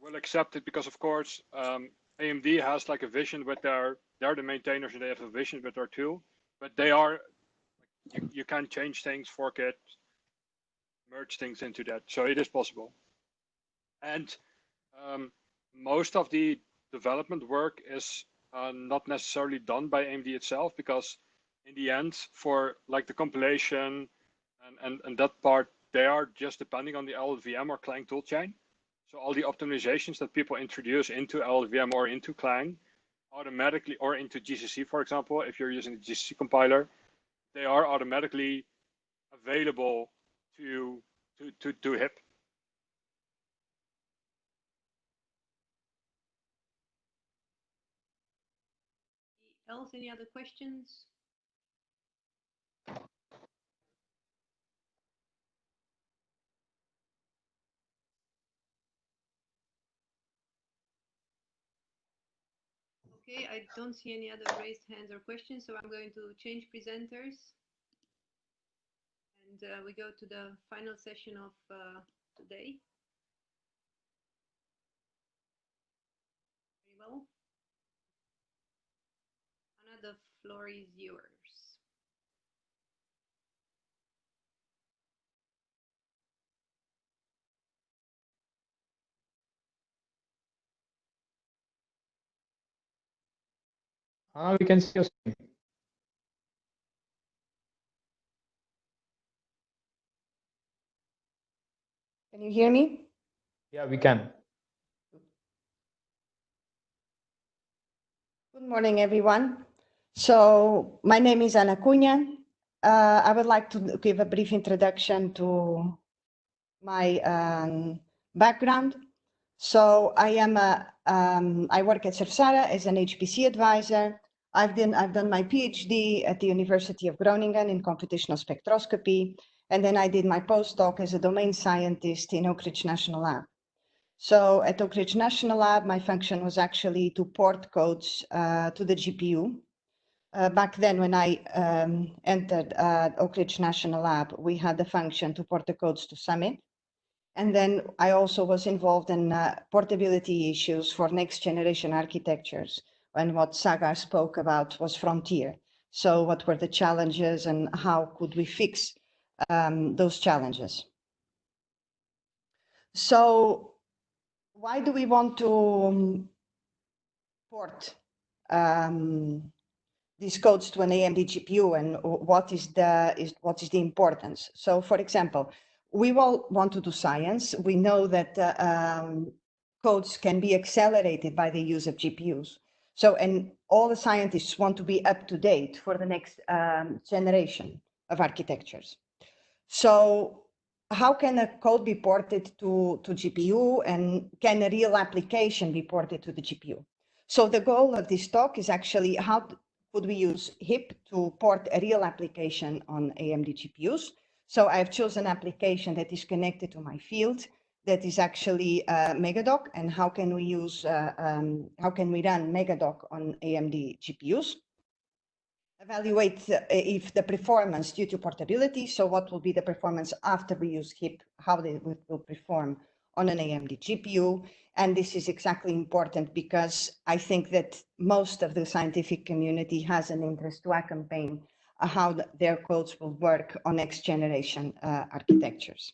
[SPEAKER 4] will accept it, because of course um, AMD has like a vision with their they're the maintainers and they have a vision with their tool, but they are you, you can change things, fork it, merge things into that. So it is possible. And um, most of the development work is uh, not necessarily done by AMD itself because in the end, for like the compilation and, and, and that part, they are just depending on the LLVM or Clang toolchain. So all the optimizations that people introduce into LLVM or into Clang automatically, or into GCC, for example, if you're using the GCC compiler, they are automatically available to to to to hip.
[SPEAKER 2] Else, any other questions? Okay, I don't see any other raised hands or questions, so I'm going to change presenters. And uh, we go to the final session of uh, today. Very well. Anna, the floor is yours.
[SPEAKER 1] Ah, we can see your screen.
[SPEAKER 3] Can you hear me?
[SPEAKER 1] Yeah, we can.
[SPEAKER 3] Good morning, everyone. So my name is Ana Cunha. Uh, I would like to give a brief introduction to my um, background. So I am a, um, I work at SURFsara as an HPC advisor. I've done, I've done my PhD at the University of Groningen in computational spectroscopy. And then I did my postdoc as a domain scientist in Oak Ridge National Lab. So at Oak Ridge National Lab, my function was actually to port codes uh, to the GPU. Uh, back then, when I um, entered uh, Oak Ridge National Lab, we had the function to port the codes to Summit. And then I also was involved in uh, portability issues for next generation architectures. And what Sagar spoke about was Frontier. So what were the challenges and how could we fix um, those challenges? So why do we want to um, port um, these codes to an AMD GPU and what is the is what is the importance? So, for example, we all want to do science. We know that uh, um, codes can be accelerated by the use of GPUs. So, and all the scientists want to be up to date for the next um, generation of architectures. So how can a code be ported to, to GPU and can a real application be ported to the GPU? So the goal of this talk is actually how could we use HIP to port a real application on AMD GPUs? So I've chosen an application that is connected to my field that is actually uh, MEGADOCK and how can we use, uh, um, how can we run MEGADOCK on AMD GPUs? Evaluate uh, if the performance due to portability. So what will be the performance after we use HIP, how they will, perform on an AMD GPU. And this is exactly important because I think that most of the scientific community has an interest to accompany uh, how the, their codes will work on next generation uh, architectures.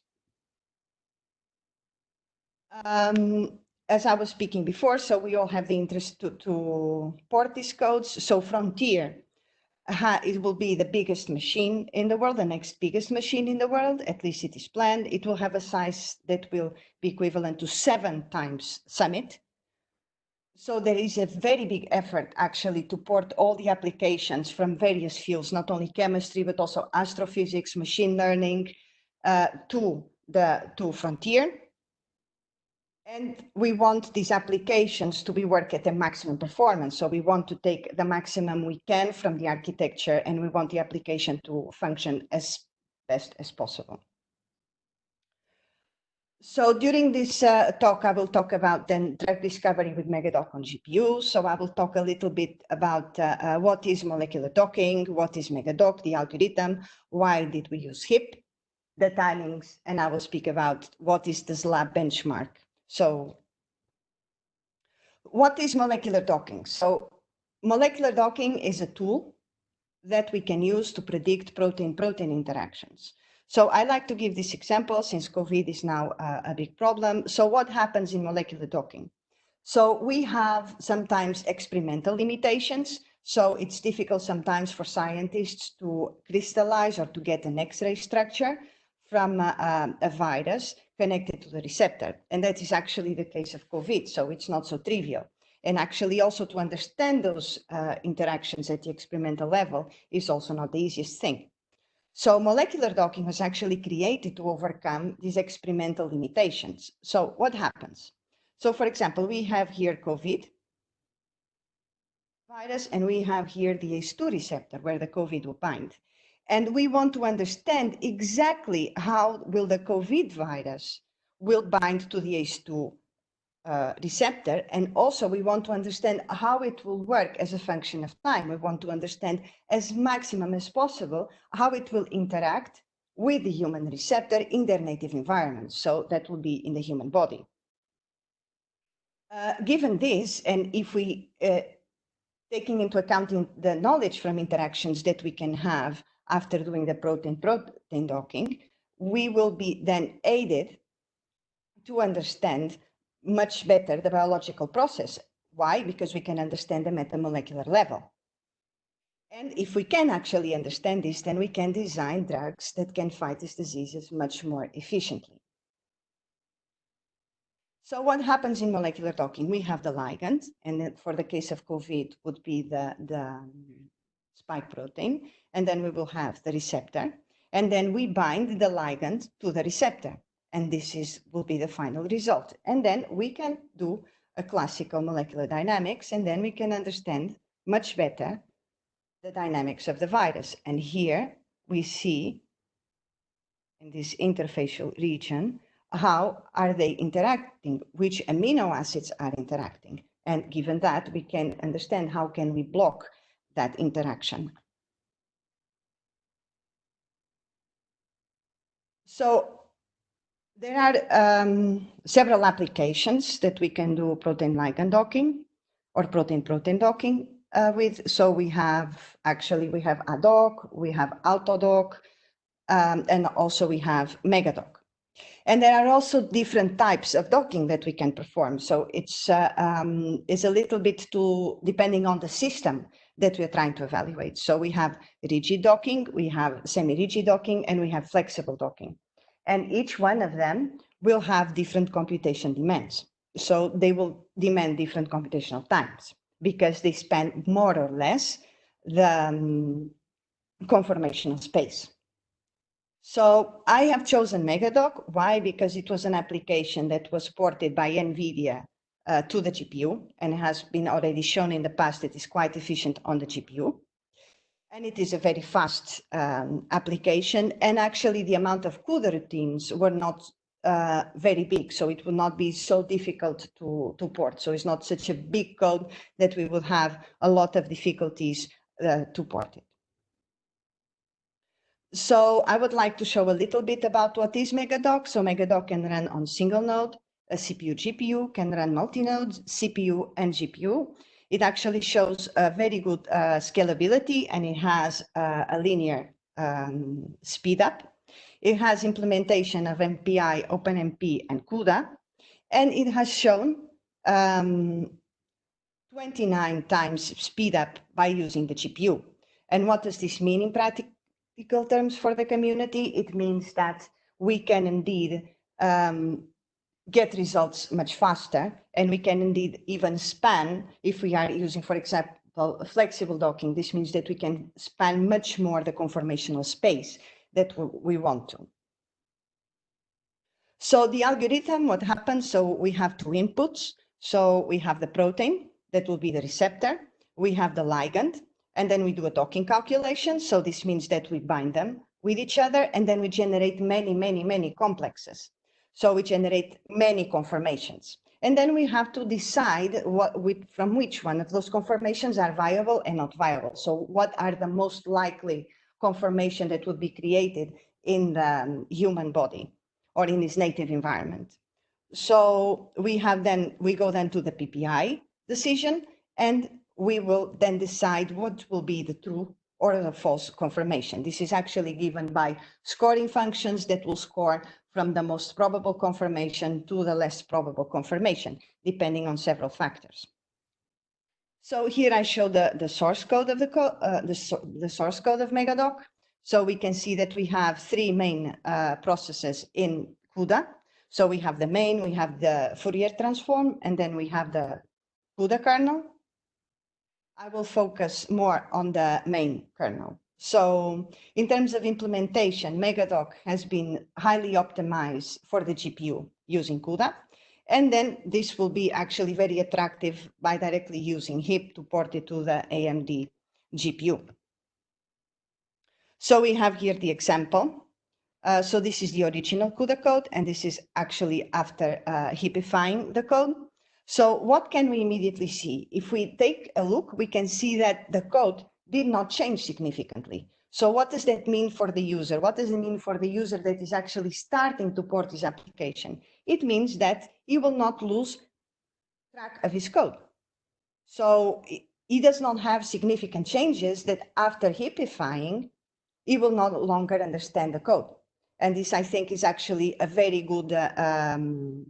[SPEAKER 3] Um, as I was speaking before, so we all have the interest to, to port these codes. So Frontier it will be the biggest machine in the world, the next biggest machine in the world, at least it is planned. It will have a size that will be equivalent to seven times Summit. so there is a very big effort actually to port all the applications from various fields, not only chemistry, but also astrophysics, machine learning, uh, to the to Frontier. And we want these applications to be work at the maximum performance. So we want to take the maximum we can from the architecture and we want the application to function as best as possible. So during this uh, talk, I will talk about then drug discovery with MEGADOCK on GPU. So I will talk a little bit about uh, uh, what is molecular docking, what is MEGADOCK, the algorithm, why did we use HIP, the timings, and I will speak about what is the ZLab benchmark. So what is molecular docking? So molecular docking is a tool that we can use to predict protein-protein interactions. So I like to give this example since COVID is now a big problem. So what happens in molecular docking? So we have sometimes experimental limitations. So it's difficult sometimes for scientists to crystallize or to get an X-ray structure from uh, um, a virus connected to the receptor. And that is actually the case of COVID. So it's not so trivial. And actually also to understand those uh, interactions at the experimental level is also not the easiest thing. So molecular docking was actually created to overcome these experimental limitations. So what happens? So for example, we have here COVID virus, and we have here the ACE2 receptor where the COVID will bind. And we want to understand exactly how will the COVID virus will bind to the ACE2 uh, receptor. And also we want to understand how it will work as a function of time. We want to understand as maximum as possible how it will interact with the human receptor in their native environment. So that will be in the human body. Uh, given this, and if we, uh, taking into account the knowledge from interactions that we can have after doing the protein-protein docking, we will be then aided to understand much better the biological process. Why? Because we can understand them at the molecular level. And if we can actually understand this, then we can design drugs that can fight these diseases much more efficiently. So what happens in molecular docking? We have the ligand, and for the case of COVID would be the, the spike protein, and then we will have the receptor, and then we bind the ligand to the receptor and this is will be the final result. And then we can do a classical molecular dynamics, and then we can understand much better the dynamics of the virus. And here we see in this interfacial region, how are they interacting, which amino acids are interacting. And given that, we can understand how can we block that interaction. So there are um, several applications that we can do protein ligand docking or protein-protein docking uh, with. So we have, actually, we have ADOC, we have AutoDock, um, and also we have MEGADOCK. And there are also different types of docking that we can perform. So it's, uh, um, it's a little bit too, depending on the system that we're trying to evaluate. So we have rigid docking, we have semi-rigid docking, and we have flexible docking and each one of them will have different computation demands. So they will demand different computational times because they span more or less the um, conformational space. So I have chosen MEGADOCK. Why? Because it was an application that was ported by NVIDIA uh, to the GPU and has been already shown in the past that is quite efficient on the GPU. And it is a very fast um, application. And actually the amount of CUDA routines were not uh, very big. So it will not be so difficult to, to port. So it's not such a big code that we will have a lot of difficulties uh, to port it. So I would like to show a little bit about what is MEGADOCK. So MEGADOCK can run on single node, a CPU, GPU, can run multi-nodes, CPU and GPU. It actually shows a very good uh, scalability and it has uh, a linear um, speed up. It has implementation of MPI, OpenMP, and CUDA, and it has shown um, 29 times speed up by using the GPU. And what does this mean in practical terms for the community? It means that we can indeed um, get results much faster. And we can indeed even span if we are using, for example, flexible docking. This means that we can span much more the conformational space that we want to. So the algorithm, what happens? So we have two inputs. So we have the protein, that will be the receptor. We have the ligand, and then we do a docking calculation. So this means that we bind them with each other, and then we generate many, many, many complexes. So we generate many conformations. And then we have to decide what, with, from which one of those conformations are viable and not viable. So what are the most likely conformation that would be created in the um, human body or in its native environment. So we have then, we go then to the PPI decision, and we will then decide what will be the true or the false confirmation. This is actually given by scoring functions that will score from the most probable confirmation to the less probable confirmation, depending on several factors. So here I show the, the source code of the, co uh, the, the, source code of MEGADOCK. So we can see that we have three main uh, processes in CUDA. So we have the main, we have the Fourier transform, and then we have the CUDA kernel. I will focus more on the main kernel. So in terms of implementation, MEGADOCK has been highly optimized for the GPU using CUDA. And then this will be actually very attractive by directly using HIP to port it to the AMD GPU. So we have here the example. Uh, so this is the original CUDA code, and this is actually after uh, hipifying the code. So what can we immediately see? If we take a look, we can see that the code did not change significantly. So what does that mean for the user? What does it mean for the user that is actually starting to port his application? It means that he will not lose track of his code. So he does not have significant changes that after hipifying, he will no longer understand the code. And this, I think, is actually a very good uh, um,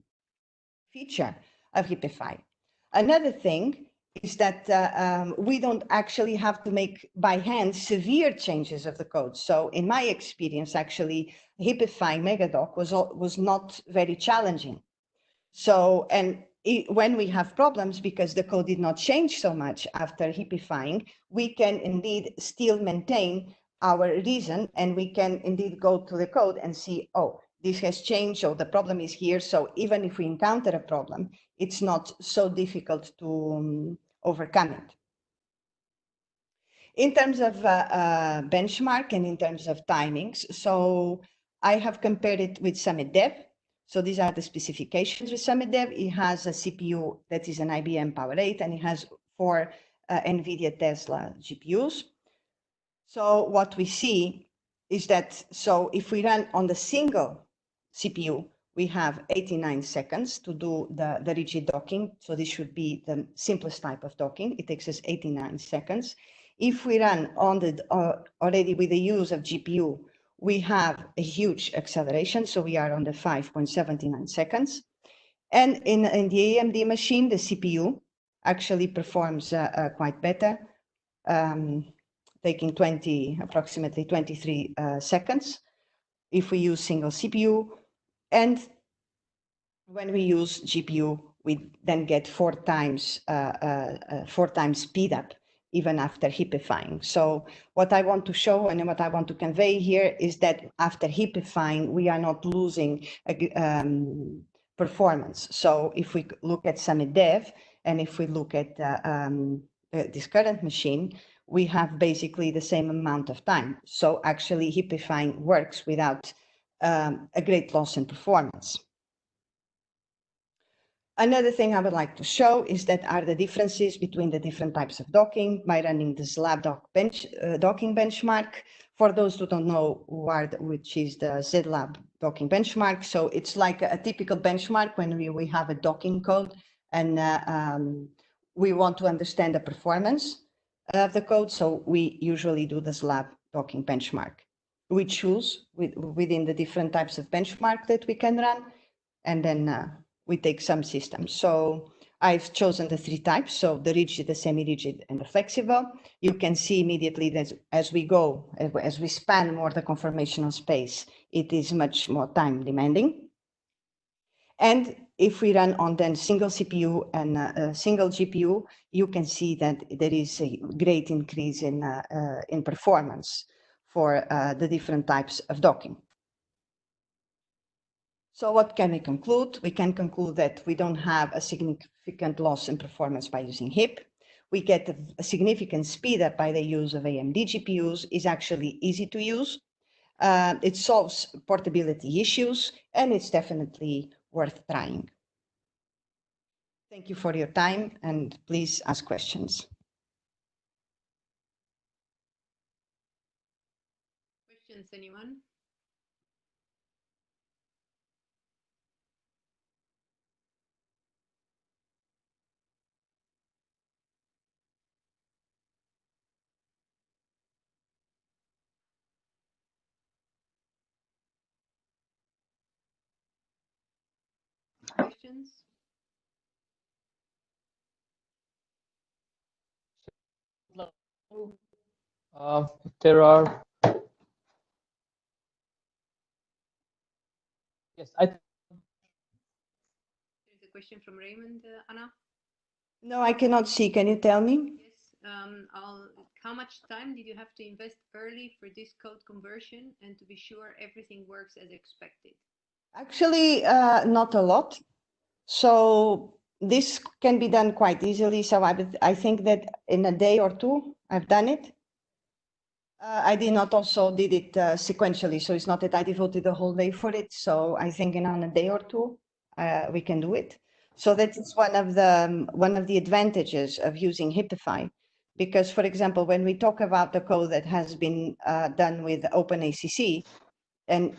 [SPEAKER 3] feature of Hipify. Another thing is that uh, um, we don't actually have to make by hand severe changes of the code. So in my experience, actually, Hipify MEGADOCK was, was not very challenging. So, and it, when we have problems because the code did not change so much after hipifying, we can indeed still maintain our reason and we can indeed go to the code and see, oh, this has changed, so the problem is here. So even if we encounter a problem, it's not so difficult to um, overcome it. In terms of uh, uh, benchmark and in terms of timings, so I have compared it with Summit Dev. So these are the specifications with Summit Dev. It has a CPU that is an IBM Power 8 and it has four uh, NVIDIA Tesla GPUs. So what we see is that, so if we run on the single CPU, we have 89 seconds to do the, the rigid docking. So this should be the simplest type of docking. It takes us 89 seconds. If we run on the uh, already with the use of GPU, we have a huge acceleration. So we are on the 5.79 seconds. And in, in the AMD machine, the CPU actually performs uh, uh, quite better. Um, taking 20, approximately 23 uh, seconds if we use single CPU. And when we use GPU, we then get four times, uh, uh, uh, four times speed up even after hipifying. So what I want to show and what I want to convey here is that after hipifying, we are not losing um, performance. So if we look at Summit Dev, and if we look at uh, um, this current machine, we have basically the same amount of time. So actually hipifying works without um, a great loss in performance. Another thing I would like to show is that are the differences between the different types of docking by running the ZLab bench, uh, docking benchmark. For those who don't know what, which is the ZLab docking benchmark. So it's like a, a typical benchmark when we, we have a docking code and uh, um, we want to understand the performance of the code. So we usually do the ZLab docking benchmark. We choose with, within the different types of benchmark that we can run, and then uh, we take some systems. So I've chosen the three types, so the rigid, the semi-rigid, and the flexible. You can see immediately that as we go, as we span more the conformational space, it is much more time demanding. And if we run on then single CPU and uh, a single GPU, you can see that there is a great increase in, uh, uh, in performance for uh, the different types of docking. So what can we conclude? We can conclude that we don't have a significant loss in performance by using HIP. We get a, significant speed up by the use of AMD GPUs is actually easy to use. Uh, it solves portability issues and it's definitely worth trying. Thank you for your time and please ask questions.
[SPEAKER 2] Anyone? Questions?
[SPEAKER 1] Uh, there are. Yes, I.
[SPEAKER 2] There's a question from Raymond, uh, Anna.
[SPEAKER 3] No, I cannot see. Can you tell me?
[SPEAKER 2] Yes, um, I'll, how much time did you have to invest early for this code conversion and to be sure everything works as expected?
[SPEAKER 3] Actually, uh, not a lot. So this can be done quite easily. So I, I think that in a day or two, I've done it. Uh, I did not also did it uh, sequentially, so it's not that I devoted the whole day for it. So I think in on a day or two, uh, we can do it. So that is one of the um, one of the advantages of using Hipify, because for example, when we talk about the code that has been uh, done with OpenACC, and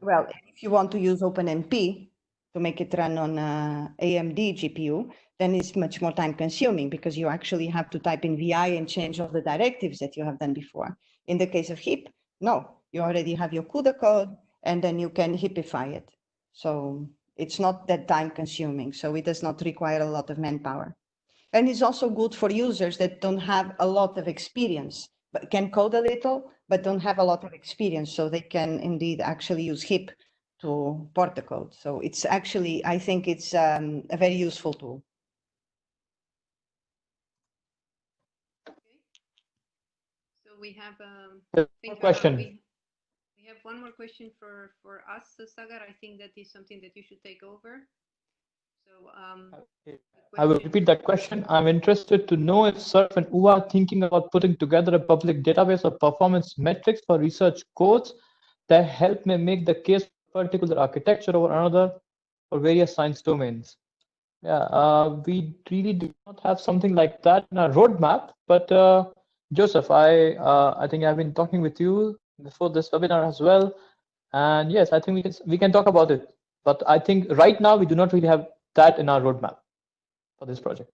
[SPEAKER 3] well, if you want to use OpenMP to make it run on uh, AMD GPU, then it's much more time consuming because you actually have to type in VI and change all the directives that you have done before. In the case of HIP, no, you already have your CUDA code and then you can HIPify it. So it's not that time consuming. So it does not require a lot of manpower. And it's also good for users that don't have a lot of experience, but can code a little, but don't have a lot of experience. So they can indeed actually use HIP to port the code. So it's actually, I think it's um, a very useful tool.
[SPEAKER 2] Okay. So we have, um,
[SPEAKER 1] One
[SPEAKER 2] uh,
[SPEAKER 1] question.
[SPEAKER 2] we- We have one more question for, for us, uh, Sagar. I think that is something that you should take over. So, um.
[SPEAKER 1] I will repeat that question. I'm interested to know if Surf and UA are thinking about putting together a public database of performance metrics for research codes that help me make the case for particular architecture over another for various science domains. Yeah, uh, we really do not have something like that in our roadmap, but uh, Joseph, I uh, I think I've been talking with you before this webinar as well, and yes, I think we can we can talk about it. But I think right now we do not really have that in our roadmap for this project.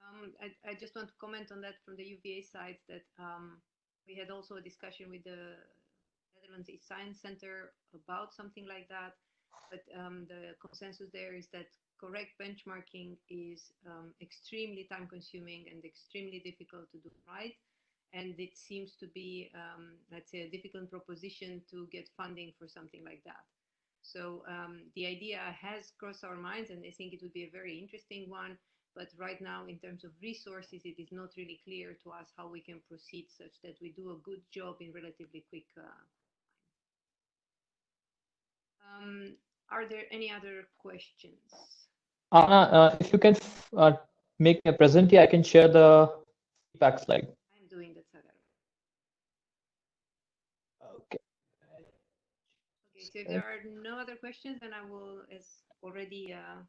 [SPEAKER 2] Um, I, I just want to comment on that from the UVA side that um, we had also a discussion with the Netherlands eScience Center about something like that. But um, the consensus there is that correct benchmarking is um, extremely time consuming and extremely difficult to do right. And it seems to be, um, let's say, a difficult proposition to get funding for something like that. So um, the idea has crossed our minds, and I think it would be a very interesting one. But right now, in terms of resources, it is not really clear to us how we can proceed such that we do a good job in relatively quick uh. Um, are there any other questions?
[SPEAKER 1] Anna, uh, if you can uh, make a present here, I can share the feedback slide.
[SPEAKER 2] I'm doing that,
[SPEAKER 1] Okay.
[SPEAKER 2] Okay, so if there are no other questions, then I will, as already uh,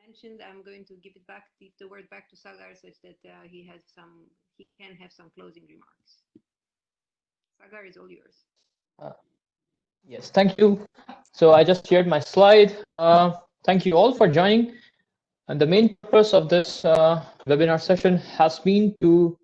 [SPEAKER 2] mentioned, I'm going to give it back, the, the word back to Sagar such that uh, he has some, he can have some closing remarks. Sagar is all yours.
[SPEAKER 1] Yes, thank you. So I just shared my slide. Uh, thank you all for joining. And the main purpose of this uh, webinar session has been to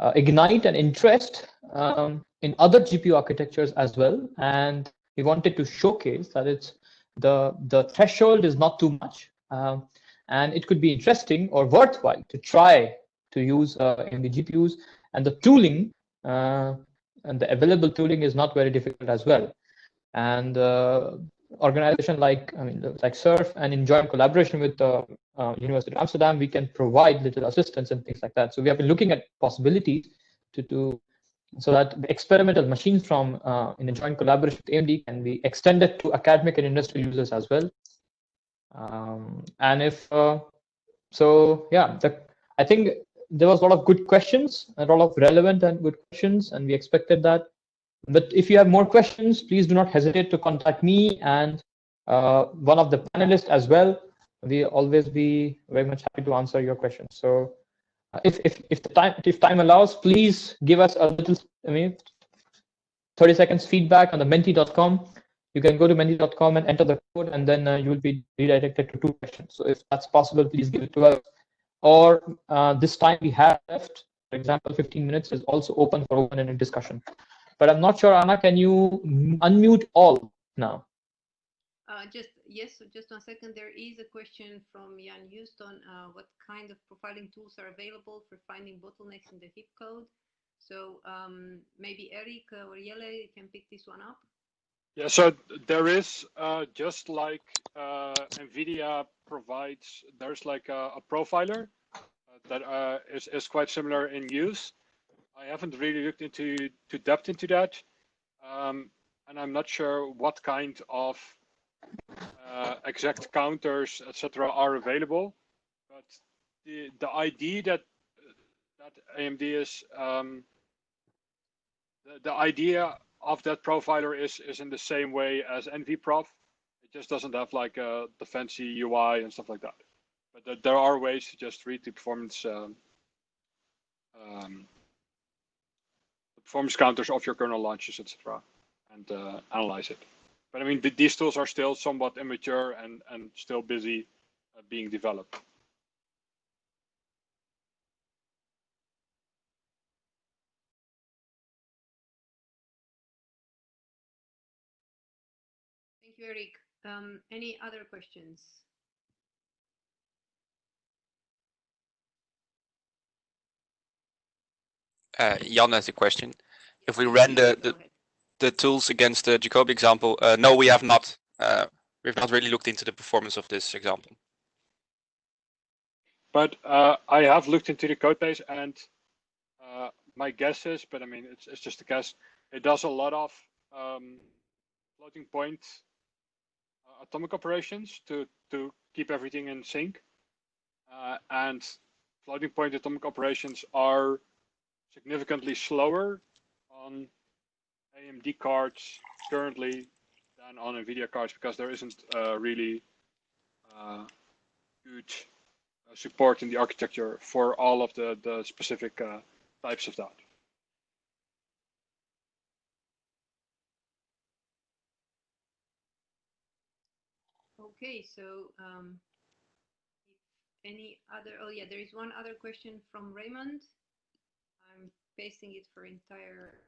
[SPEAKER 1] uh, ignite an interest um, in other GPU architectures as well. And we wanted to showcase that it's the, the threshold is not too much. Um, and it could be interesting or worthwhile to try to use uh, AMD GPUs. And the tooling uh, and the available tooling is not very difficult as well. And uh, organization like I mean like SURF and in joint collaboration with the uh, University of Amsterdam, we can provide little assistance and things like that. So we have been looking at possibilities to do so that the experimental machines from uh, in a joint collaboration with AMD can be extended to academic and industrial users as well. Um, and if uh, so, yeah, the, I think there was a lot of good questions, a lot of relevant and good questions, and we expected that. But if you have more questions, please do not hesitate to contact me and uh, one of the panelists as well. We always be very much happy to answer your questions. So uh, if, if, if the time if time allows, please give us a little, I mean, 30 seconds feedback on the menti.com. You can go to menti.com and enter the code, and then uh, you will be redirected to two questions. So if that's possible, please give it to us. Or uh, this time we have left, for example, 15 minutes is also open for open-ended discussion. But I'm not sure, Anna, can you unmute all now?
[SPEAKER 2] Uh, just yes, just one second. There is a question from Jan Houston. Uh, what kind of profiling tools are available for finding bottlenecks in the HIP code? So um, maybe Eric or Jelle can pick this one up.
[SPEAKER 4] Yeah, so there is uh, just like uh, NVIDIA provides, there's like a, a profiler uh, that uh, is is quite similar in use. I haven't really looked into to depth into that, um, and I'm not sure what kind of uh, exact counters, etc., are available. But the the idea that that AMD is um, the, the idea of that profiler is is in the same way as NVProf. It just doesn't have like uh, the fancy UI and stuff like that. But th there are ways to just read the performance um, um, performance counters of your kernel launches, etc., and uh, analyze it. But I mean, th these tools are still somewhat immature and and still busy uh, being developed.
[SPEAKER 2] Thank you, Eric. Um, any other questions?
[SPEAKER 5] Uh, Jan has a question. If we ran the, the, the tools against the Jacobi example, uh, no, we have not. Uh, we've not really looked into the performance of this example.
[SPEAKER 4] But uh, I have looked into the code base and uh, my guess is, but I mean, it's, it's just a guess, it does a lot of um, floating point uh, atomic operations to, to keep everything in sync. And floating point atomic operations are significantly slower on AMD cards currently than on NVIDIA cards because there isn't uh, really uh, good uh, support in the architecture for all of the, the specific uh, types of that.
[SPEAKER 2] Okay, so um, any other, oh yeah, there is one other question from Raymond. Pasting it for entire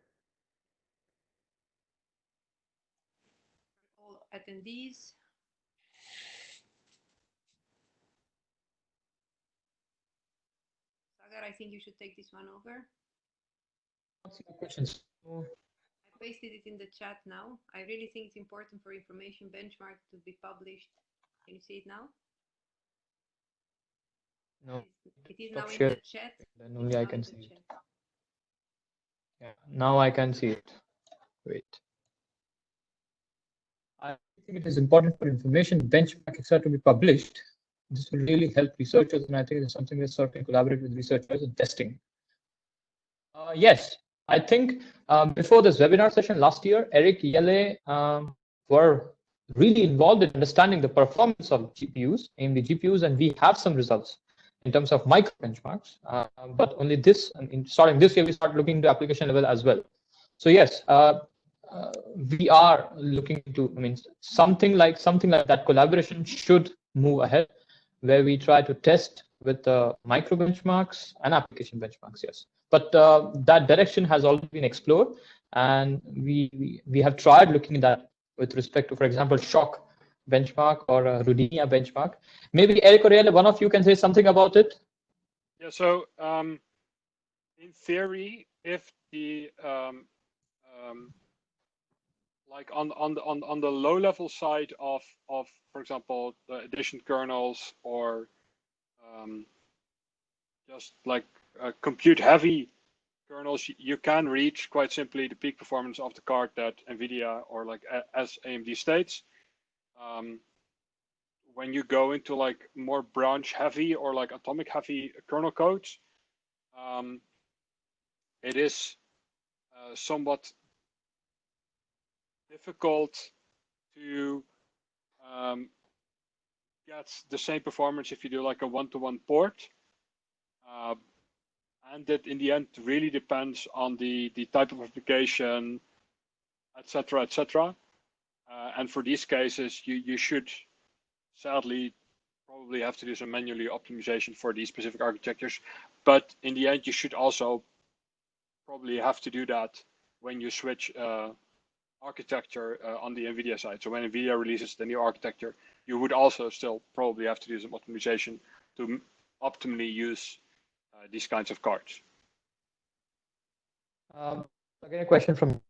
[SPEAKER 2] all attendees. Sagar, I think you should take this one over.
[SPEAKER 1] Questions.
[SPEAKER 2] I pasted it in the chat now. I really think it's important for information benchmark to be published. Can you see it now?
[SPEAKER 1] No.
[SPEAKER 2] It is now in
[SPEAKER 1] share.
[SPEAKER 2] the chat.
[SPEAKER 1] Then only I can see it.
[SPEAKER 2] chat.
[SPEAKER 1] Yeah, now I can see it. Wait. I think it is important for information benchmark, etc., to be published. This will really help researchers, and I think it's something that sort of collaborate with researchers in testing. Uh, yes, I think um, before this webinar session last year, Eric Jelle um, were really involved in understanding the performance of GPUs, AMD GPUs, and we have some results in terms of micro benchmarks. Uh, but only this, I mean, starting this year, we start looking into application level as well. So yes, uh, uh, we are looking to. I mean, something like something like that collaboration should move ahead, where we try to test with uh, micro benchmarks and application benchmarks. Yes, but uh, that direction has already been explored, and we, we we have tried looking at that with respect to, for example, SHOC benchmark or uh, Rodinia benchmark. Maybe Eric or one of you can say something about it.
[SPEAKER 4] Yeah, so um, in theory, if the um, um, like on on the on, on the low level side of of for example the addition kernels or um, just like uh, compute heavy kernels you can reach quite simply the peak performance of the card that nvidia or like as amd states um, when you go into like more branch heavy or like atomic heavy kernel codes um, it is uh, somewhat difficult to um, get the same performance if you do like a one-to-one port. Uh, and that in the end really depends on the, the type of application, etc., etc. Uh, and for these cases, you, you should sadly probably have to do some manually optimization for these specific architectures. But in the end, you should also probably have to do that when you switch uh, architecture uh, on the NVIDIA side. So when NVIDIA releases the new architecture, you would also still probably have to do some optimization to optimally use uh, these kinds of cards.
[SPEAKER 1] Um, again, a question from.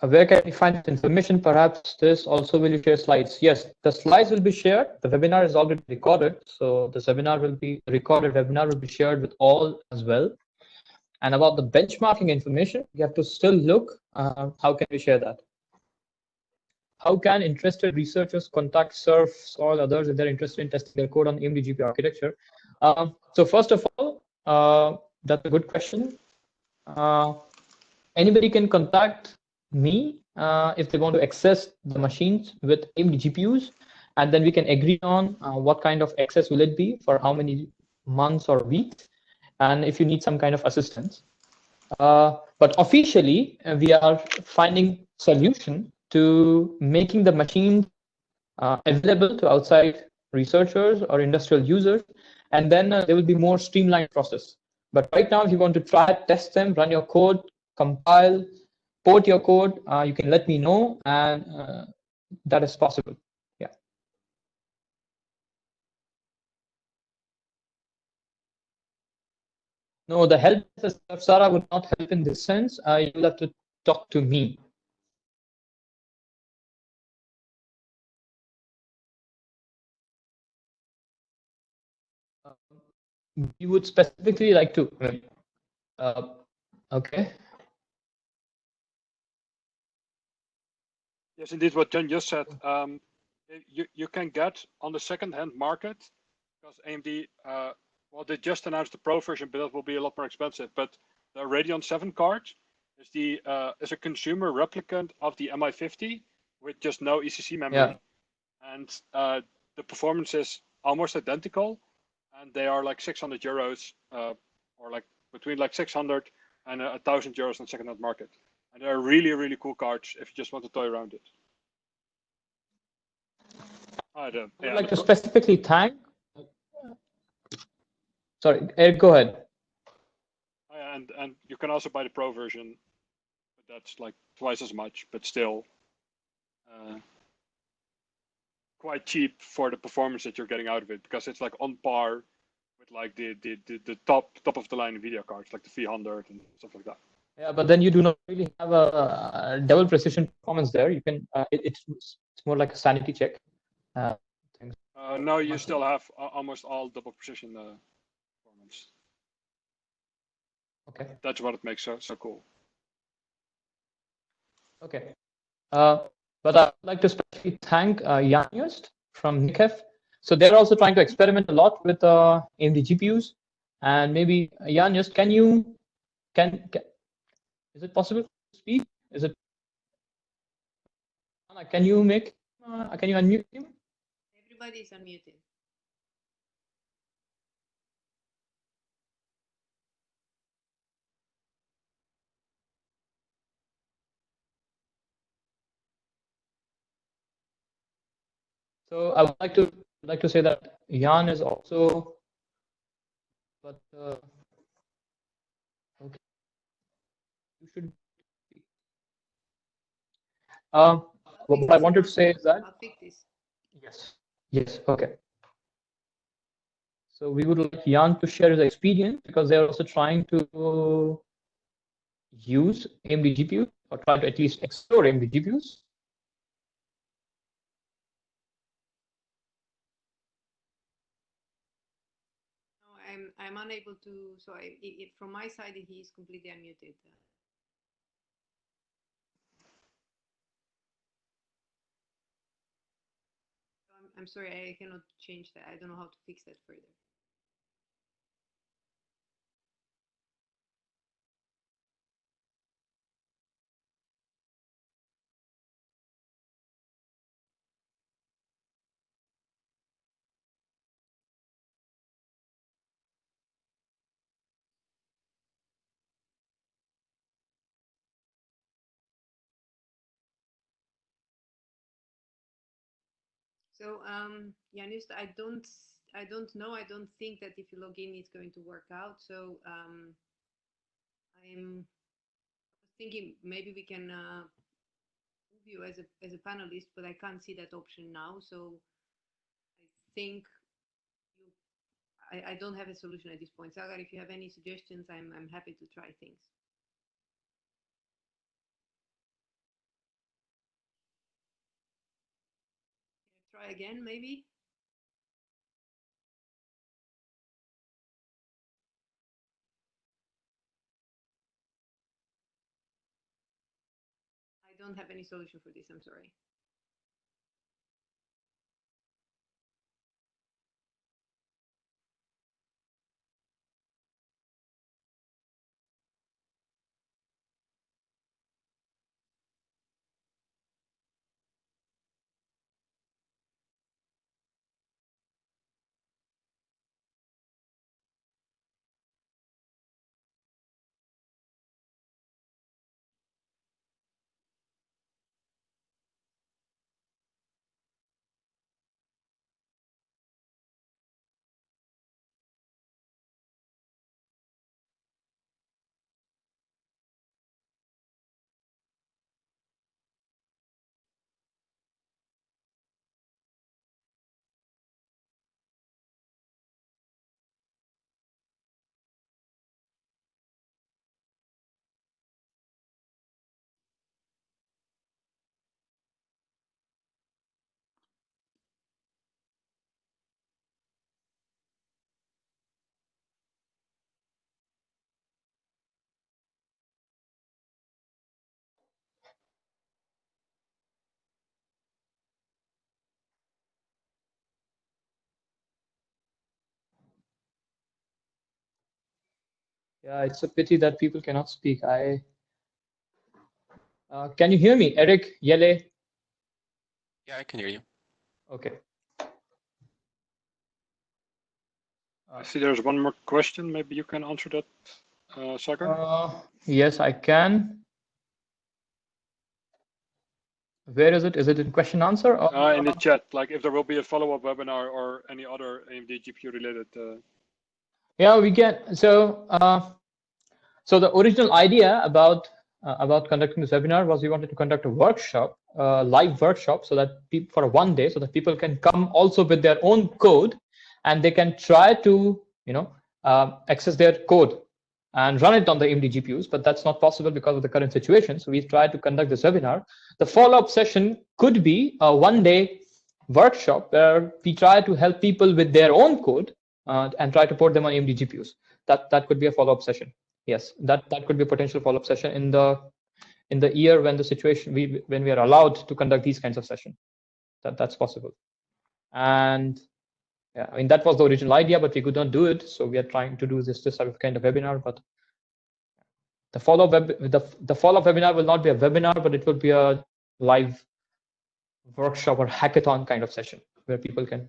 [SPEAKER 1] Where can we find information? Perhaps this also will you share slides? Yes, the slides will be shared. The webinar is already recorded. So this webinar will be recorded webinar will be shared with all as well. And about the benchmarking information, you have to still look, uh, how can we share that? How can interested researchers contact SURF or others if they're interested in testing their code on AMD architecture? Um, so first of all, uh, that's a good question. Uh, anybody can contact me uh, if they want to access the machines with AMD GPUs, and then we can agree on uh, what kind of access will it be for how many months or weeks and if you need some kind of assistance. Uh, but officially, uh, we are finding solution to making the machine uh, available to outside researchers or industrial users, and then uh, there will be more streamlined process. But right now, if you want to try, test them, run your code, compile, port your code, uh, you can let me know, and uh, that is possible. Yeah. No, the help Sarah would not help in this sense. Uh, you'll have to talk to me. Um, you would specifically like to, uh, okay.
[SPEAKER 4] Yes, indeed, what John just said. Um, you, you can get on the second-hand market because AMD uh, well, they just announced the Pro version, but that will be a lot more expensive. But the Radeon 7 card is the uh, is a consumer replicant of the MI50 with just no ECC memory,
[SPEAKER 1] yeah.
[SPEAKER 4] and uh, the performance is almost identical, and they are like 600 euros, uh, or like between like 600 and a thousand euros on second-hand market. And they're really really cool cards if you just want to toy around it.
[SPEAKER 1] I don't. Yeah, like to specifically thank Sorry, Eric, go ahead.
[SPEAKER 4] And and you can also buy the pro version, but that's like twice as much, but still uh, quite cheap for the performance that you're getting out of it because it's like on par with like the the the, the top top of the line video cards like the V100 and stuff like that.
[SPEAKER 1] Yeah, but then you do not really have a, double precision performance there. You can uh, it, it's it's more like a sanity check. Uh,
[SPEAKER 4] uh, no, you still have almost all double precision uh,
[SPEAKER 1] Okay.
[SPEAKER 4] That's what it makes so so cool.
[SPEAKER 1] Okay. Uh, but I'd like to especially thank uh, Jan Just from Nikhef. So they're also trying to experiment a lot with uh, AMD GPUs. And maybe uh, Jan Just, can you, can, can, is it possible to speak? Is it, can you make, uh, can you unmute him?
[SPEAKER 2] Everybody is unmuted.
[SPEAKER 1] So I would like to like to say that Jan is also, but uh, okay, you should. Um, what I wanted to say is that. Yes. Yes. Okay. So we would like Jan to share his experience because they are also trying to use AMD GPU or try to at least explore AMD GPUs.
[SPEAKER 2] No, I'm I'm unable to. So I, it, from my side, he is completely unmuted. I'm, sorry, I cannot change that. I don't know how to fix that further. So um, I don't, I don't know. I don't think that if you log in, it's going to work out. So um, I'm thinking maybe we can uh, move you as a as a panelist, but I can't see that option now. So I think you, I, I don't have a solution at this point. Sagar, if you have any suggestions, I'm I'm happy to try things. Try again, maybe. I don't have any solution for this, I'm sorry.
[SPEAKER 1] Yeah, it's a pity that people cannot speak. I uh, can you hear me, Eric Jelle?
[SPEAKER 5] Yeah, I can hear you.
[SPEAKER 1] Okay.
[SPEAKER 4] I see there's one more question. Maybe you can answer that, uh, Sagar.
[SPEAKER 1] Uh, yes, I can. Where is it? Is it in question answer? Or,
[SPEAKER 4] Uh, in the chat, like if there will be a follow-up webinar or any other AMD GPU related.
[SPEAKER 1] Yeah, we can. So, uh, so the original idea about uh, about conducting this webinar was we wanted to conduct a workshop, uh, live workshop, so that for one day, so that people can come also with their own code, and they can try to, you know, uh, access their code and run it on the AMD GPUs. But that's not possible because of the current situation. So we tried to conduct this webinar. The follow-up session could be a one-day workshop where we try to help people with their own code uh, and try to port them on AMD GPUs. That that could be a follow-up session. Yes, that that could be a potential follow-up session in the in the year when the situation we when we are allowed to conduct these kinds of session. That that's possible. And yeah, I mean that was the original idea, but we could not do it. So we are trying to do this this kind of webinar. But the follow-up the the follow-up webinar will not be a webinar, but it will be a live workshop or hackathon kind of session where people can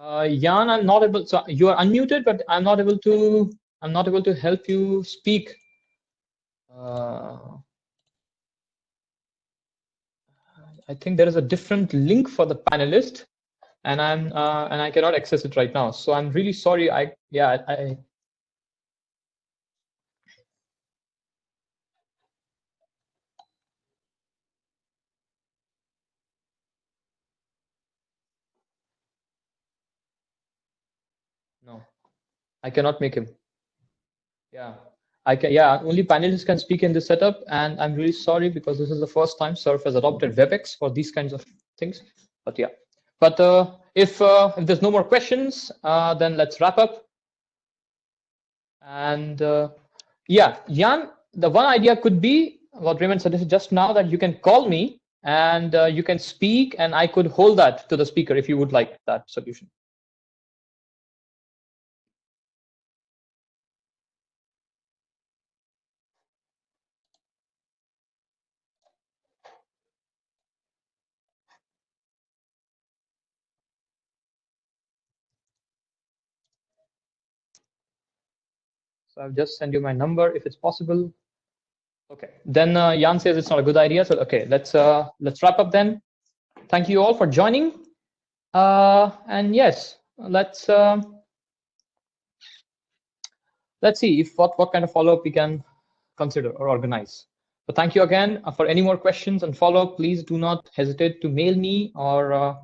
[SPEAKER 1] Uh, Jan, I'm not able. So you are unmuted, but I'm not able to. I'm not able to help you speak. Uh, I think there is a different link for the panelist, and I'm uh, and I cannot access it right now. So I'm really sorry. I yeah I. No, I cannot make him. Yeah, I can. Yeah, only panelists can speak in this setup, and I'm really sorry because this is the first time Surf has adopted WebEx for these kinds of things. But yeah, but uh, if uh, if there's no more questions, uh, then let's wrap up. And uh, yeah, Jan, the one idea could be what Raymond suggested just now that you can call me and uh, you can speak, and I could hold that to the speaker if you would like that solution. I've just sent you my number if it's possible. Okay, then uh, Jan says it's not a good idea. So okay, let's uh, let's wrap up then. Thank you all for joining. Uh, and yes, let's uh, let's see if what what kind of follow up we can consider or organize. So thank you again. Uh, for any more questions and follow up, please do not hesitate to mail me or uh,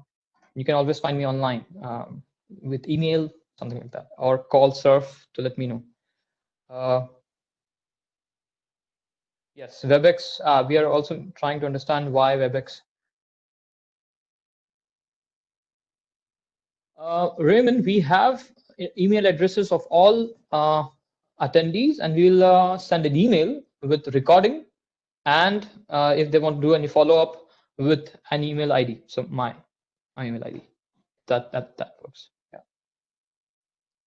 [SPEAKER 1] you can always find me online um, with email, something like that, or call Surf to let me know. Uh, yes, WebEx, uh, we are also trying to understand why WebEx. Uh, Raymond, we have email addresses of all uh, attendees and we'll uh, send an email with recording and uh, if they want to do any follow-up with an email ID, so my, my email ID, that, that, that works, yeah.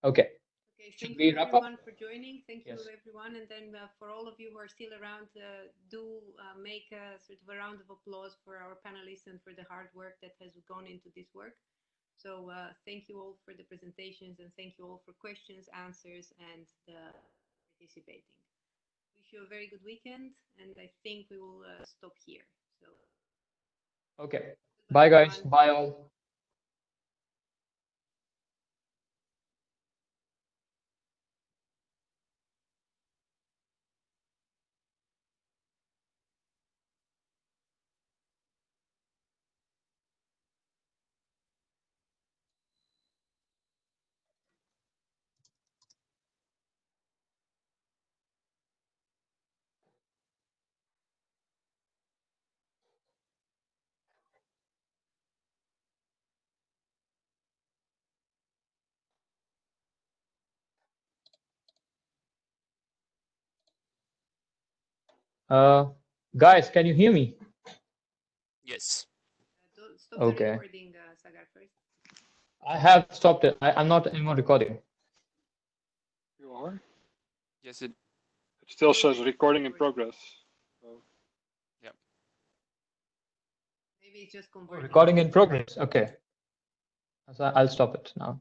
[SPEAKER 1] Okay. Should
[SPEAKER 2] thank
[SPEAKER 1] we
[SPEAKER 2] you
[SPEAKER 1] wrap up?
[SPEAKER 2] everyone for joining. Thank you everyone. And then uh, for all of you who are still around, uh, do uh, make a sort of a round of applause for our panelists and for the hard work that has gone into this work. So uh, thank you all for the presentations and thank you all for questions, answers, and the participating. Wish you a very good weekend, and I think we will uh, stop here. So
[SPEAKER 1] Okay. Bye, guys. Bye, all. Uh, guys, can you hear me?
[SPEAKER 5] Yes.
[SPEAKER 2] Uh, stop
[SPEAKER 1] Okay.
[SPEAKER 2] recording, uh,
[SPEAKER 1] I have stopped it. I, I'm not anymore recording.
[SPEAKER 4] You are?
[SPEAKER 5] Yes, it.
[SPEAKER 4] It still says recording in progress. So
[SPEAKER 2] Maybe it's just converting.
[SPEAKER 1] Recording in progress. Okay. So I'll stop it now.